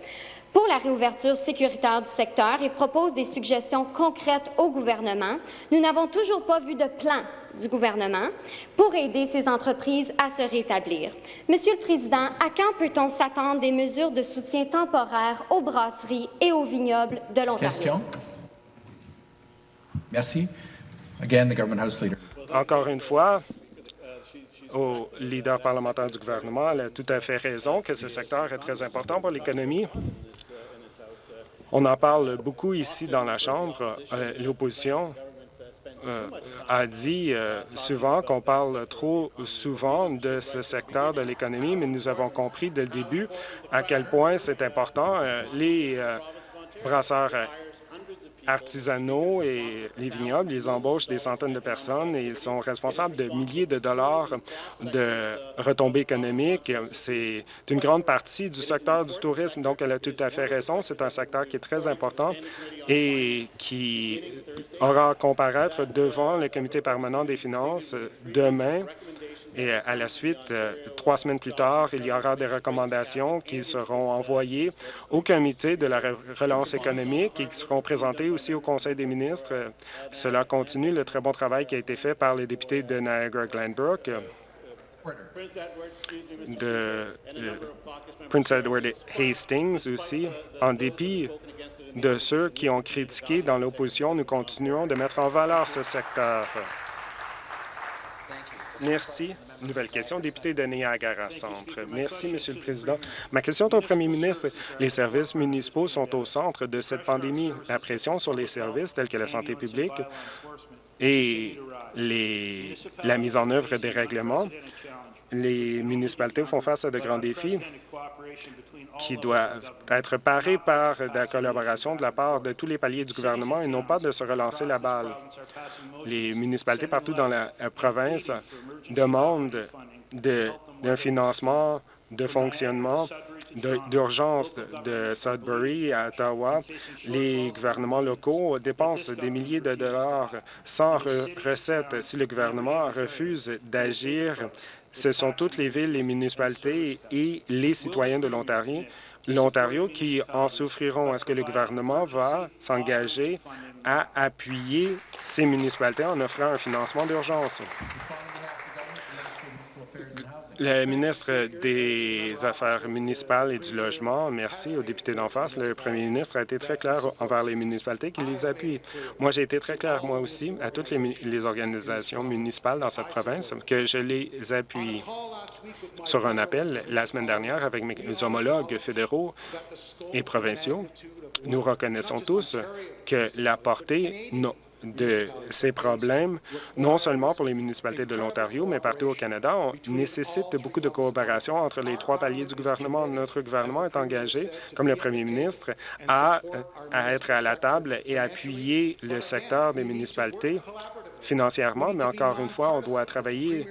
pour la réouverture sécuritaire du secteur et proposent des suggestions concrètes au gouvernement, nous n'avons toujours pas vu de plan du gouvernement pour aider ces entreprises à se rétablir. Monsieur le Président, à quand peut-on s'attendre des mesures de soutien temporaire aux brasseries et aux vignobles de l'Ontario?
Question. Merci. Again, the Government House Leader.
Encore une fois, au leader parlementaire du gouvernement, elle a tout à fait raison que ce secteur est très important pour l'économie. On en parle beaucoup ici dans la Chambre. Euh, L'opposition euh, a dit euh, souvent qu'on parle trop souvent de ce secteur de l'économie, mais nous avons compris dès le début à quel point c'est important. Euh, les brasseurs artisanaux et les vignobles, ils embauchent des centaines de personnes et ils sont responsables de milliers de dollars de retombées économiques. C'est une grande partie du secteur du tourisme, donc elle a tout à fait raison. C'est un secteur qui est très important et qui aura à comparaître devant le comité permanent des finances demain et à la suite, euh, trois semaines plus tard, il y aura des recommandations qui seront envoyées au comité de la relance économique et qui seront présentées aussi au Conseil des ministres. Euh, Cela continue le très bon travail qui a été fait par les députés de Niagara-Glenbrook, euh, de euh, Prince Edward Hastings aussi. En dépit de ceux qui ont critiqué dans l'opposition, nous continuons de mettre en valeur ce secteur. Merci. Nouvelle question, député de Niagara Centre. Merci, Monsieur le Président. Ma question est au Premier ministre. Les services municipaux sont au centre de cette pandémie. La pression sur les services tels que la santé publique et la mise en œuvre des règlements, les municipalités font face à de grands défis qui doivent être parés par de la collaboration de la part de tous les paliers du gouvernement et non pas de se relancer la balle. Les municipalités partout dans la euh, province demandent de- d'un financement de fonctionnement de- d'urgence de Sudbury à Ottawa. Les gouvernements locaux dépensent des milliers de dollars sans re- recettes. Si le gouvernement refuse d'agir, ce sont toutes les villes, les municipalités et les citoyens de l'Ontario qui en souffriront. Est-ce que le gouvernement va s'engager à appuyer ces municipalités en offrant un financement d'urgence? Le ministre des Affaires municipales et du Logement, merci au député d'en face. Le premier ministre a été très clair envers les municipalités qui les appuient. Moi, j'ai été très clair, moi aussi, à toutes les, les organisations municipales dans cette province, que je les appuie. Sur un appel la semaine dernière avec mes homologues fédéraux et provinciaux, nous reconnaissons tous que la portée de ces problèmes, non seulement pour les municipalités de l'Ontario, mais partout au Canada, on nécessite beaucoup de coopération entre les trois paliers du gouvernement. Notre gouvernement est engagé, comme le premier ministre, à, être à la table et appuyer le secteur des municipalités financièrement, mais encore une fois, on doit travailler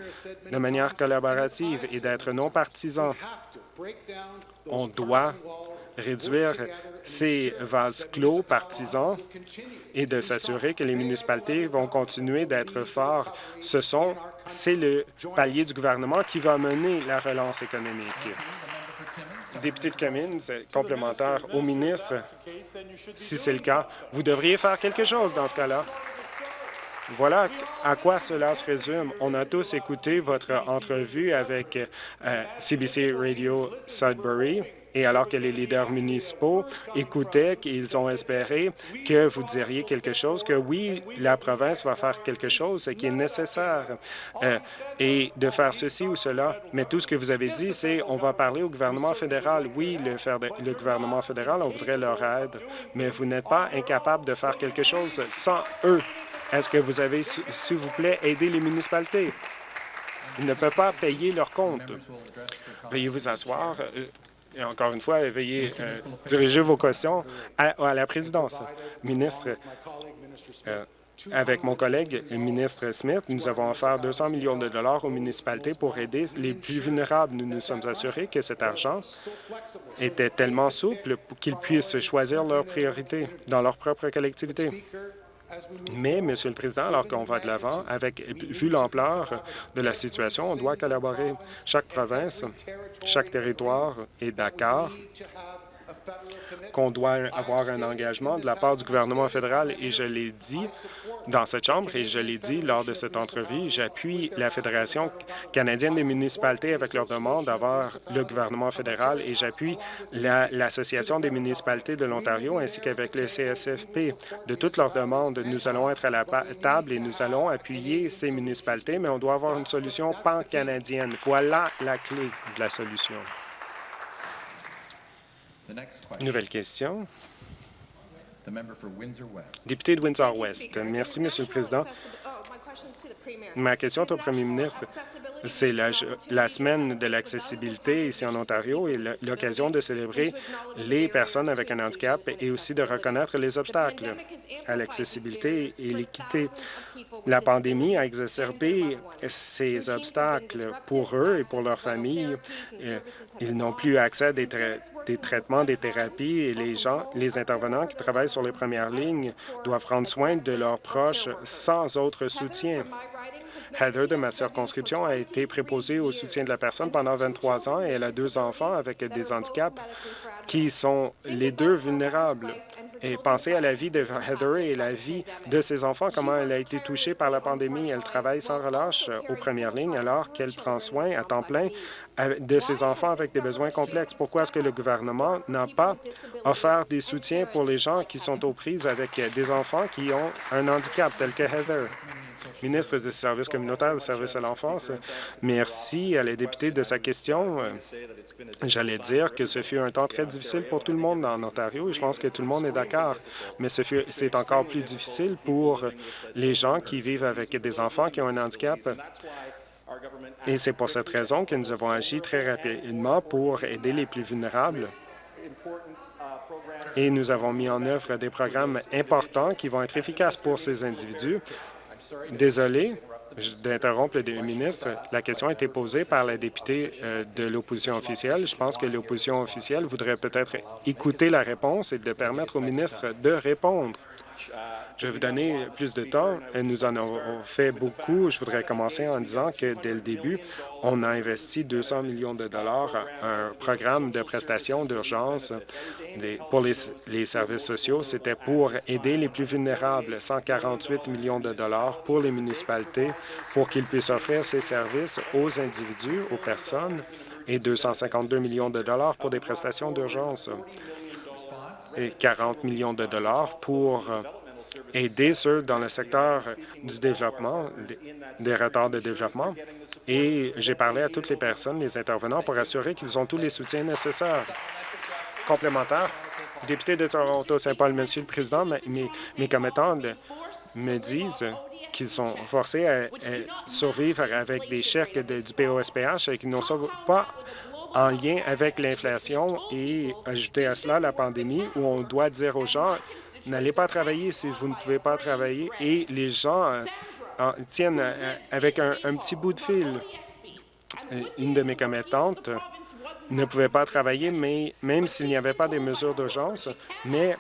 de manière collaborative et d'être non partisan. On doit réduire ces vases clos partisans et de s'assurer que les municipalités vont continuer d'être forts. Ce sont, c'est le palier du gouvernement qui va mener la relance économique. Député de Cummins, complémentaire au ministre, si c'est le cas, vous devriez faire quelque chose dans ce cas-là. Voilà à quoi cela se résume. On a tous écouté votre entrevue avec euh, CBC Radio Sudbury. Et alors que les leaders municipaux écoutaient, qu'ils ont espéré que vous diriez quelque chose, que oui, la province va faire quelque chose qui est nécessaire, euh, et de faire ceci ou cela. Mais tout ce que vous avez dit, c'est on va parler au gouvernement fédéral. Oui, le, le gouvernement fédéral, on voudrait leur aide, mais vous n'êtes pas incapable de faire quelque chose sans eux. Est-ce que vous avez, s'il vous plaît, aidé les municipalités? Ils ne peuvent pas payer leurs comptes. Veuillez vous asseoir. Et encore une fois, veuillez euh, diriger vos questions à, à la présidence. Ministre, euh, avec mon collègue, le ministre Smith, nous avons offert 200 millions de dollars aux municipalités pour aider les plus vulnérables. Nous nous sommes assurés que cet argent était tellement souple qu'ils puissent choisir leurs priorités dans leur propre collectivité. Mais, Monsieur le Président, alors qu'on va de l'avant, avec vu l'ampleur de la situation, on doit collaborer. Chaque province, chaque territoire est d'accord qu'on doit avoir un engagement de la part du gouvernement fédéral et je l'ai dit dans cette Chambre et je l'ai dit lors de cette entrevue, j'appuie la Fédération canadienne des municipalités avec leur demande d'avoir le gouvernement fédéral et j'appuie l'Association des municipalités de l'Ontario ainsi qu'avec le CSFP. De toutes leurs demandes, nous allons être à la table et nous allons appuyer ces municipalités, mais on doit avoir une solution pan-canadienne. Voilà la clé de la solution. Nouvelle question. Député de Windsor-West. Merci, Monsieur le Président. Ma question est au premier ministre. C'est la, la, semaine de l'accessibilité ici en Ontario et l'occasion de célébrer les personnes avec un handicap et aussi de reconnaître les obstacles à l'accessibilité et l'équité. La pandémie a exacerbé ces obstacles pour eux et pour leurs familles. Euh, ils n'ont plus accès à des, des, traitements, des thérapies et les gens, les intervenants qui travaillent sur les premières lignes doivent prendre soin de leurs proches sans autre soutien. Heather de ma circonscription a été préposée au soutien de la personne pendant 23 ans et elle a deux enfants avec des handicaps qui sont les deux vulnérables. Et pensez à la vie de Heather et la vie de ses enfants, comment elle a été touchée par la pandémie. Elle travaille sans relâche aux premières lignes alors qu'elle prend soin à temps plein de ses enfants avec des besoins complexes. Pourquoi est-ce que le gouvernement n'a pas offert des soutiens pour les gens qui sont aux prises avec des enfants qui ont un handicap tel que Heather? Ministre des Services communautaires des services à l'enfance. Merci à la députée de sa question. J'allais dire que ce fut un temps très difficile pour tout le monde en Ontario et je pense que tout le monde est d'accord, mais c'est encore plus difficile pour les gens qui vivent avec des enfants qui ont un handicap. Et c'est pour cette raison que nous avons agi très rapidement pour aider les plus vulnérables et nous avons mis en œuvre des programmes importants qui vont être efficaces pour ces individus Désolé d'interrompre le ministre. La question a été posée par la députée euh, de l'opposition officielle. Je pense que l'opposition officielle voudrait peut-être écouter la réponse et de permettre au ministre de répondre. Je vais vous donner plus de temps. Nous en avons fait beaucoup. Je voudrais commencer en disant que dès le début, on a investi 200 millions de dollars à un programme de prestations d'urgence pour les, services sociaux. C'était pour aider les plus vulnérables, 148 millions de dollars pour les municipalités pour qu'ils puissent offrir ces services aux individus, aux personnes, et 252 millions de dollars pour des prestations d'urgence 40 millions de dollars pour aider ceux dans le secteur du développement, des retards de développement. Et j'ai parlé à toutes les personnes, les intervenants, pour assurer qu'ils ont tous les soutiens nécessaires. Complémentaire, député de Toronto-Saint-Paul, Monsieur le Président, mes, commettants me disent qu'ils sont forcés à, survivre avec des chèques du POSPH et qu'ils ne sont pas en lien avec l'inflation et ajouter à cela la pandémie où on doit dire aux gens N'allez pas travailler si vous ne pouvez pas travailler. Et les gens euh, tiennent euh, avec un, petit bout de fil. Euh, une de mes commettantes ne pouvait pas travailler, mais même s'il n'y avait pas des mesures d'urgence, mais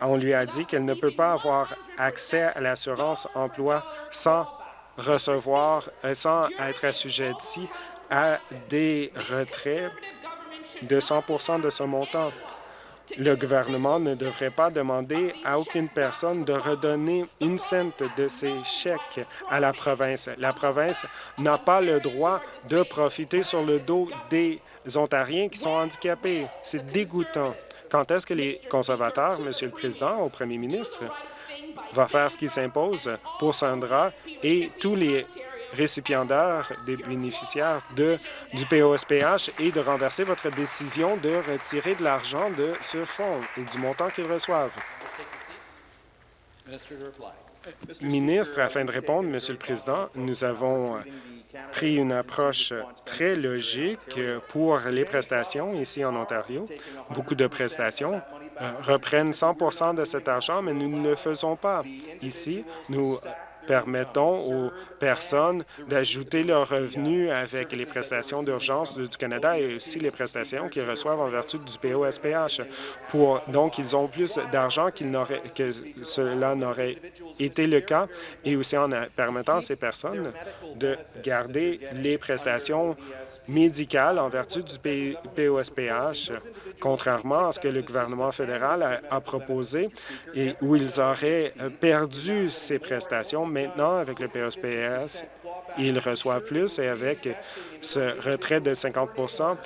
on lui a dit qu'elle ne peut pas avoir accès à l'assurance emploi sans recevoir, sans être assujettie à des retraits de 100 de ce montant. Le gouvernement ne devrait pas demander à aucune personne de redonner une cente de ses chèques à la province. La province n'a pas le droit de profiter sur le dos des Ontariens qui sont handicapés. C'est dégoûtant. Quand est-ce que les conservateurs, Monsieur le Président, au premier ministre, va faire ce qui s'impose pour Sandra et tous les récipiendaires des bénéficiaires de, du POSPH et de renverser votre décision de retirer de l'argent de ce fonds et du montant qu'ils reçoivent. Ministre, afin de répondre, Monsieur le Président, nous avons pris une approche très logique pour les prestations ici en Ontario. Beaucoup de prestations euh, reprennent 100% de cet argent, mais nous ne le faisons pas. Ici, nous permettons aux personnes d'ajouter leurs revenus avec les prestations d'urgence du Canada et aussi les prestations qu'ils reçoivent en vertu du POSPH. Donc, ils ont plus d'argent que cela n'aurait été le cas et aussi en permettant à ces personnes de garder les prestations médicales en vertu du POSPH, contrairement à ce que le gouvernement fédéral a, proposé et où ils auraient perdu ces prestations. Maintenant, avec le POSPS, ils reçoivent plus et avec ce retrait de 50%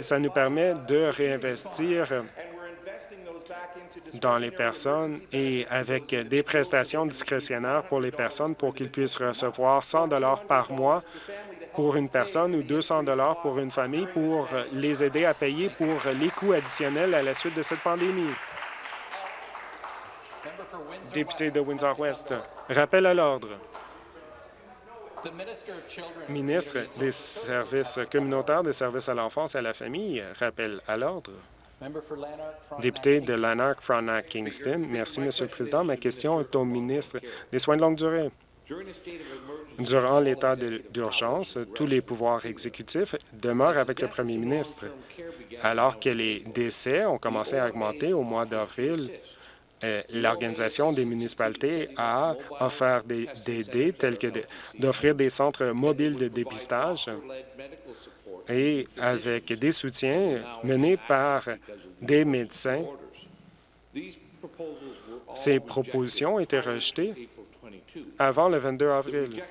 ça nous permet de réinvestir dans les personnes et avec des prestations discrétionnaires pour les personnes pour qu'ils puissent recevoir 100 par mois pour une personne ou 200 dollars pour une famille pour les aider à payer pour les coûts additionnels à la suite de cette pandémie. Député de Windsor-West, rappel à l'ordre. Ministre des services communautaires, des services à l'enfance et à la famille, rappel à l'ordre. Député de Lanark-Frontenac-Kingston, merci, Monsieur le Président. Ma question est au ministre des Soins de longue durée. Durant l'état d'urgence, tous les pouvoirs exécutifs demeurent avec le premier ministre. Alors que les décès ont commencé à augmenter au mois d'avril, l'Organisation des municipalités a offert des, des tels que d'offrir des centres mobiles de dépistage et avec des soutiens menés par des médecins. Ces propositions été rejetées avant le 22 avril.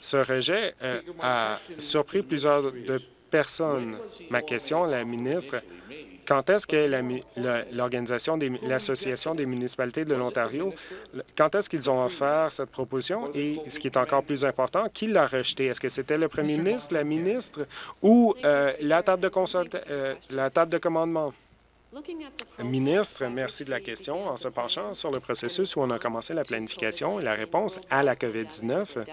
Ce rejet euh, a surpris plusieurs personnes. Ma question à la ministre, quand est-ce que l'organisation, l'Association des municipalités de l'Ontario, quand est-ce qu'ils ont offert cette proposition et, ce qui est encore plus important, qui l'a rejeté? Est-ce que c'était le premier ministre, la ministre ou euh, la, table de euh, la table de commandement? Ministre, merci de la question. En se penchant sur le processus où on a commencé la planification et la réponse à la COVID-19,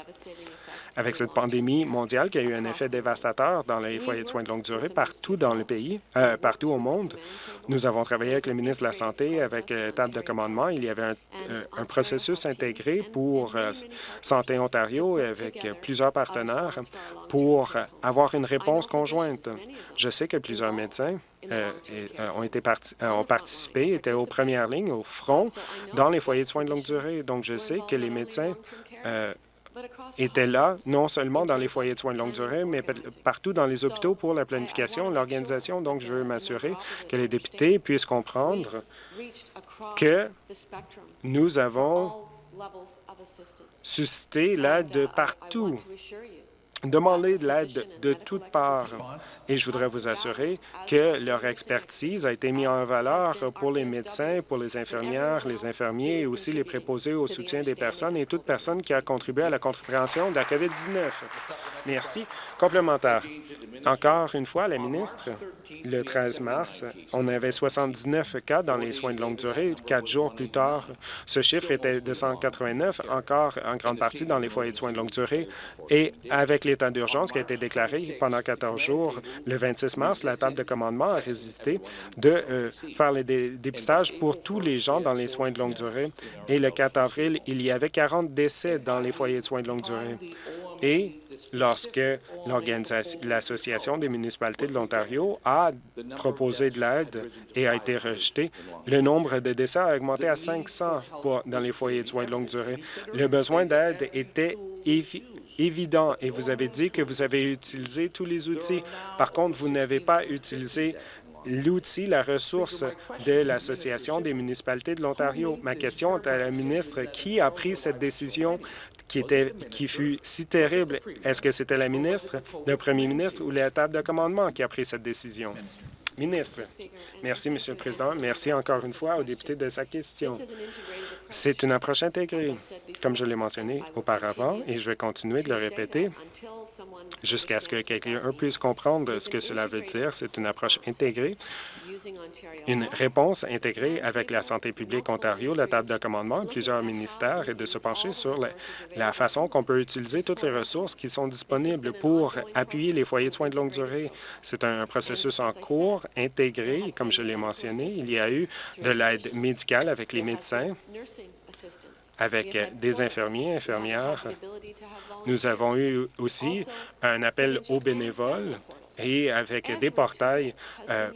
avec cette pandémie mondiale qui a eu un effet dévastateur dans les foyers de soins de longue durée partout dans le pays, euh, partout au monde. Nous avons travaillé avec le ministre de la Santé, avec la table de commandement. Il y avait un, euh, processus intégré pour euh, Santé Ontario avec plusieurs partenaires pour avoir une réponse conjointe. Je sais que plusieurs médecins ont, été ont participé, étaient aux premières lignes, au front, dans les foyers de soins de longue durée. Donc, je sais que les médecins était là, non seulement dans les foyers de soins de longue durée, mais partout dans les hôpitaux pour la planification, l'organisation. Donc, je veux m'assurer que les députés puissent comprendre que nous avons suscité l'aide de partout demander de l'aide de toutes parts. Et je voudrais vous assurer que leur expertise a été mise en valeur pour les médecins, pour les infirmières, les infirmiers et aussi les préposés au soutien des personnes et toute personne qui a contribué à la compréhension de la COVID-19. Merci. Complémentaire. Encore une fois, la ministre, le 13 mars, on avait 79 cas dans les soins de longue durée. Quatre jours plus tard, ce chiffre était de 189, encore en grande partie dans les foyers de soins de longue durée. Et avec l'état d'urgence qui a été déclaré pendant 14 jours, le 26 mars, la table de commandement a résisté de euh, faire les dépistages pour tous les gens dans les soins de longue durée. Et le 4 avril, il y avait 40 décès dans les foyers de soins de longue durée. Et lorsque l'Association des municipalités de l'Ontario a proposé de l'aide et a été rejeté, le nombre de décès a augmenté à 500 dans les foyers de soins de longue durée. Le besoin d'aide était évident et vous avez dit que vous avez utilisé tous les outils. Par contre, vous n'avez pas utilisé l'outil, la ressource de l'Association des municipalités de l'Ontario. Ma question est à la ministre. Qui a pris cette décision qui, était, qui fut si terrible? Est-ce que c'était la ministre, le premier ministre ou la table de commandement qui a pris cette décision? Ministre. Merci, Monsieur le Président. Merci encore une fois au député de sa question. C'est une approche intégrée, comme je l'ai mentionné auparavant, et je vais continuer de le répéter jusqu'à ce que quelqu'un puisse comprendre ce que cela veut dire. C'est une approche intégrée, une réponse intégrée avec la santé publique Ontario, la table de commandement, plusieurs ministères, et de se pencher sur la, façon qu'on peut utiliser toutes les ressources qui sont disponibles pour appuyer les foyers de soins de longue durée. C'est un processus en cours, intégré, comme je l'ai mentionné. Il y a eu de l'aide médicale avec les médecins avec des infirmiers, infirmières. Nous avons eu aussi un appel aux bénévoles et avec des portails euh,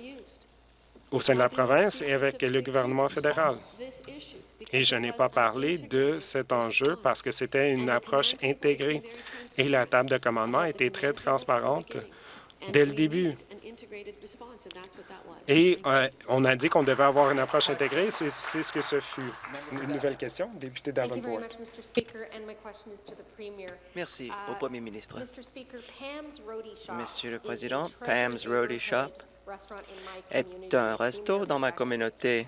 au sein de la province et avec le gouvernement fédéral. Et je n'ai pas parlé de cet enjeu parce que c'était une approche intégrée et la table de commandement était très transparente dès le début. Et euh, on a dit qu'on devait avoir une approche intégrée. C'est ce que ce fut. Une nouvelle question, député Davenport.
Merci au Premier ministre. Monsieur le Président, Pam's Roadie Shop est un resto dans ma communauté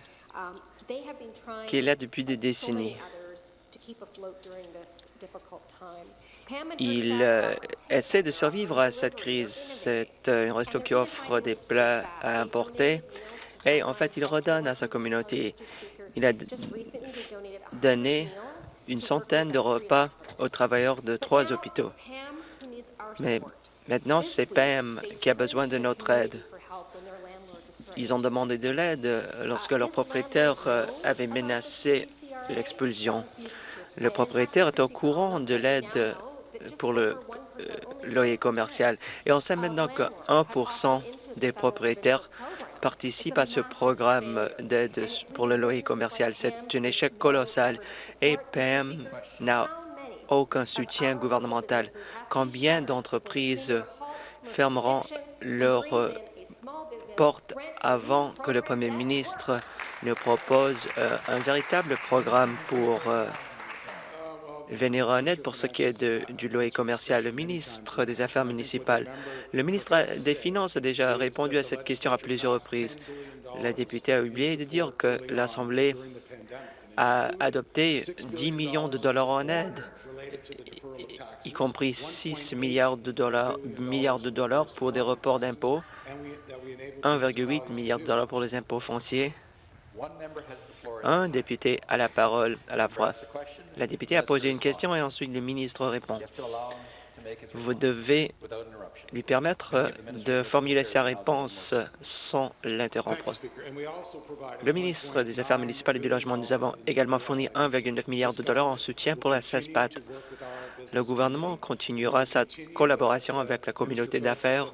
qui est là depuis des décennies. Il euh, essaie de survivre à cette crise. C'est euh, un resto qui offre des plats à importer et en fait, il redonne à sa communauté. Il a donné une centaine de repas aux travailleurs de trois hôpitaux. Mais maintenant, c'est Pam qui a besoin de notre aide. Ils ont demandé de l'aide lorsque leur propriétaire euh, avait menacé l'expulsion. Le propriétaire est au courant de l'aide pour le euh, loyer commercial. Et on sait maintenant que 1% des propriétaires participent à ce programme d'aide pour le loyer commercial. C'est un échec colossal et PM n'a aucun soutien gouvernemental. Combien d'entreprises fermeront leurs euh, portes avant que le premier ministre ne propose euh, un véritable programme pour venir en aide pour ce qui est du loyer commercial. Le ministre des Affaires municipales, le ministre des Finances a déjà répondu à cette question à plusieurs reprises. La députée a oublié de dire que l'Assemblée a adopté 10 millions de dollars en aide, y compris 6 milliards de dollars, milliards de dollars pour des reports d'impôts, 1,8 milliard de dollars pour les impôts fonciers. Un député a la parole à la fois. La députée a posé une question et ensuite le ministre répond. Vous devez lui permettre de formuler sa réponse sans l'interrompre. Le ministre des Affaires municipales et du Logement, nous avons également fourni 1,9 milliard de dollars en soutien pour la CESPAT. Le gouvernement continuera sa collaboration avec la communauté d'affaires.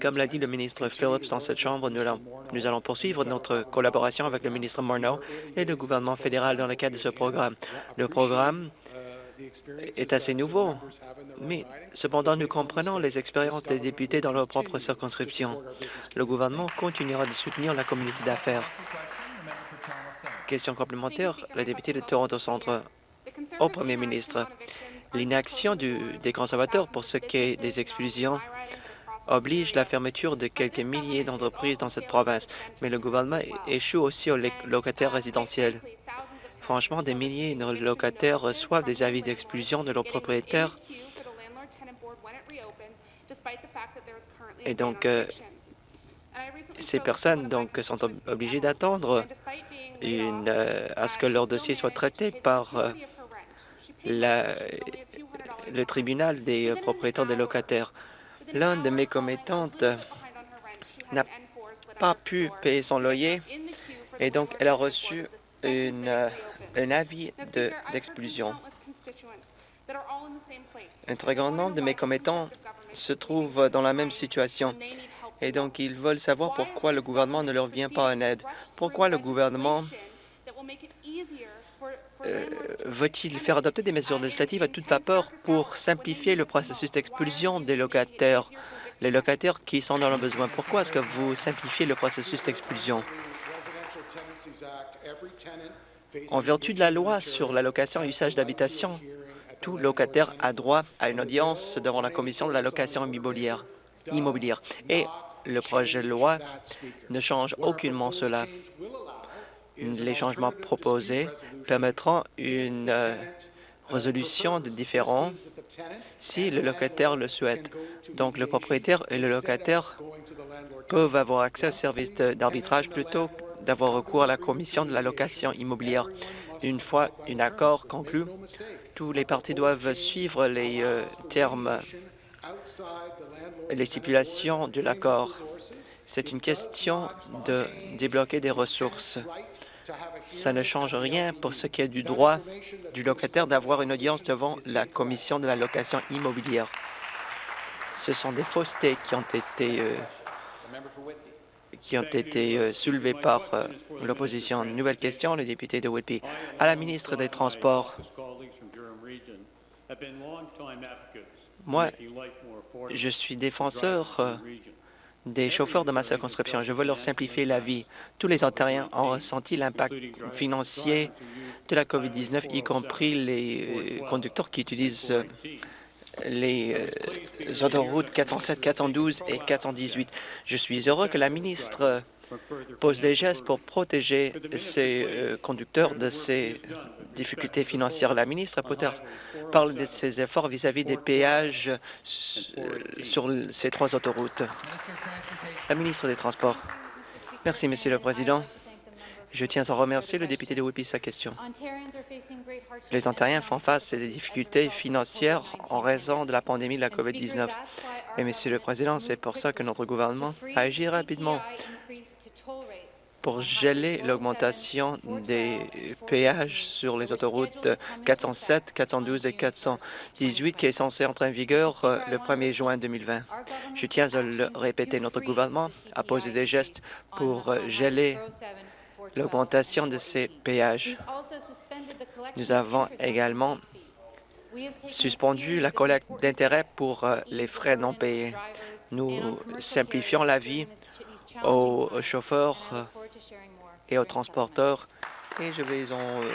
Comme l'a dit le ministre Phillips dans cette Chambre, nous allons poursuivre notre collaboration avec le ministre Morneau et le gouvernement fédéral dans le cadre de ce programme. Le programme est assez nouveau, mais cependant nous comprenons les expériences des députés dans leur propre circonscription. Le gouvernement continuera de soutenir la communauté d'affaires. Question complémentaire, la députée de Toronto Centre au premier ministre. L'inaction des conservateurs pour ce qui est des expulsions oblige la fermeture de quelques milliers d'entreprises dans cette province, mais le gouvernement échoue aussi aux locataires résidentiels. Franchement, des milliers de locataires reçoivent des avis d'expulsion de leurs propriétaires et donc euh, ces personnes donc sont obligées d'attendre euh, à ce que leur dossier soit traité par euh, le tribunal des propriétaires des locataires. L'un de mes commettantes n'a pas pu payer son loyer et donc elle a reçu une, un avis d'exclusion. un très grand nombre de mes commettants se trouvent dans la même situation et donc ils veulent savoir pourquoi le gouvernement ne leur vient pas en aide. Pourquoi le gouvernement euh, veut-il faire adopter des mesures législatives à toute vapeur pour simplifier le processus d'expulsion des locataires, les locataires qui sont dans le besoin? Pourquoi est-ce que vous simplifiez le processus d'expulsion? En vertu de la loi sur l'allocation et usage d'habitation, tout locataire a droit à une audience devant la Commission de l'allocation immobilière. immobilière. Et le projet de loi ne change aucunement cela les changements proposés permettront une euh, résolution de différends si le locataire le souhaite. Donc, le propriétaire et le locataire peuvent avoir accès au service d'arbitrage plutôt d'avoir recours à la commission de la location immobilière. Une fois un accord conclu, tous les partis doivent suivre les euh, termes, les stipulations de l'accord. C'est une question de débloquer des ressources Ça ne change rien pour ce qui est du droit du locataire d'avoir une audience devant la Commission de la location immobilière. Ce sont des faussetés qui ont été, euh, qui ont été euh, soulevées par euh, l'opposition. Nouvelle question, le député de Whitby. À la ministre des Transports, moi, je suis défenseur euh, des chauffeurs de ma circonscription. Je veux leur simplifier la vie. Tous les Ontariens ont ressenti l'impact financier de la COVID-19, y compris les conducteurs qui utilisent les autoroutes 407, 412 et 418. Je suis heureux que la ministre pose des gestes pour protéger ces conducteurs de ces difficultés financières. La ministre Potter parle de ses efforts vis-à-vis des péages sur ces trois autoroutes. La ministre des Transports. Merci, Monsieur le Président. Je tiens à remercier le député de Whippy sa question. Les Ontariens font face à des difficultés financières en raison de la pandémie de la COVID-19. Et, Monsieur le Président, c'est pour ça que notre gouvernement a agi rapidement pour geler l'augmentation des péages sur les autoroutes 407, 412 et 418 qui est censé entrer en vigueur euh, le 1er juin 2020. Je tiens à le répéter, notre gouvernement a posé des gestes pour euh, geler l'augmentation de ces péages. Nous avons également suspendu la collecte d'intérêts pour euh, les frais non payés. Nous simplifions la vie aux chauffeurs et aux transporteurs. Et je vais en euh,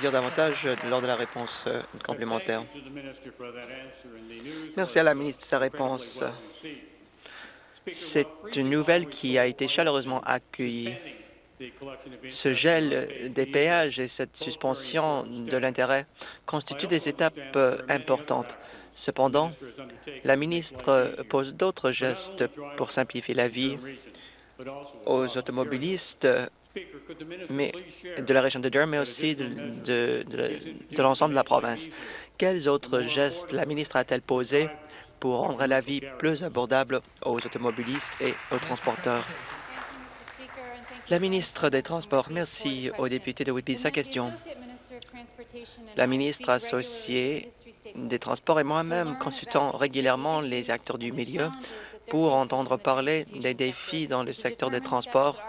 dire davantage lors de la réponse euh, complémentaire. Merci à la ministre de sa réponse. C'est une nouvelle qui a été chaleureusement accueillie. Ce gel des péages et cette suspension de l'intérêt constituent des étapes euh, importantes. Cependant, la ministre pose d'autres gestes pour simplifier la vie aux automobilistes de la région de Durham, mais aussi de, de, l'ensemble de la province. Quels autres gestes la ministre a-t-elle posés pour rendre la vie plus abordable aux automobilistes et aux transporteurs? La ministre des Transports, merci au député de Whitby. Sa question. La ministre associée des Transports et moi-même consultons régulièrement les acteurs du milieu pour entendre parler des défis dans le secteur des transports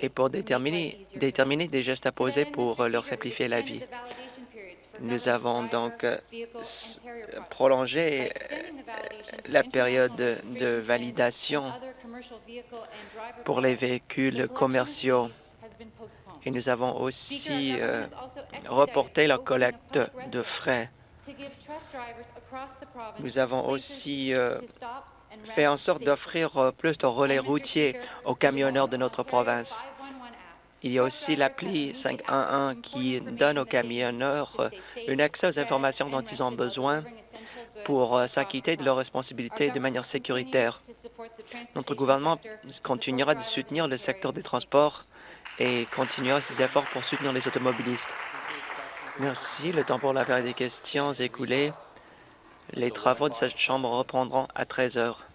et pour déterminer, déterminer des gestes à poser pour leur simplifier la vie. Nous avons donc euh, prolongé euh, la période de validation pour les véhicules commerciaux et nous avons aussi euh, reporté la collecte de frais. Nous avons aussi fait en sorte d'offrir plus de relais routiers aux camionneurs de notre province. Il y a aussi l'appli 511 qui donne aux camionneurs euh, un accès aux informations dont ils ont besoin pour euh, s'acquitter de leurs responsabilités de manière sécuritaire. Notre gouvernement continuera de soutenir le secteur des transports et continuera ses efforts pour soutenir les automobilistes. Merci. Le temps pour la période des questions est écoulé. Les travaux de cette Chambre reprendront à 13 heures.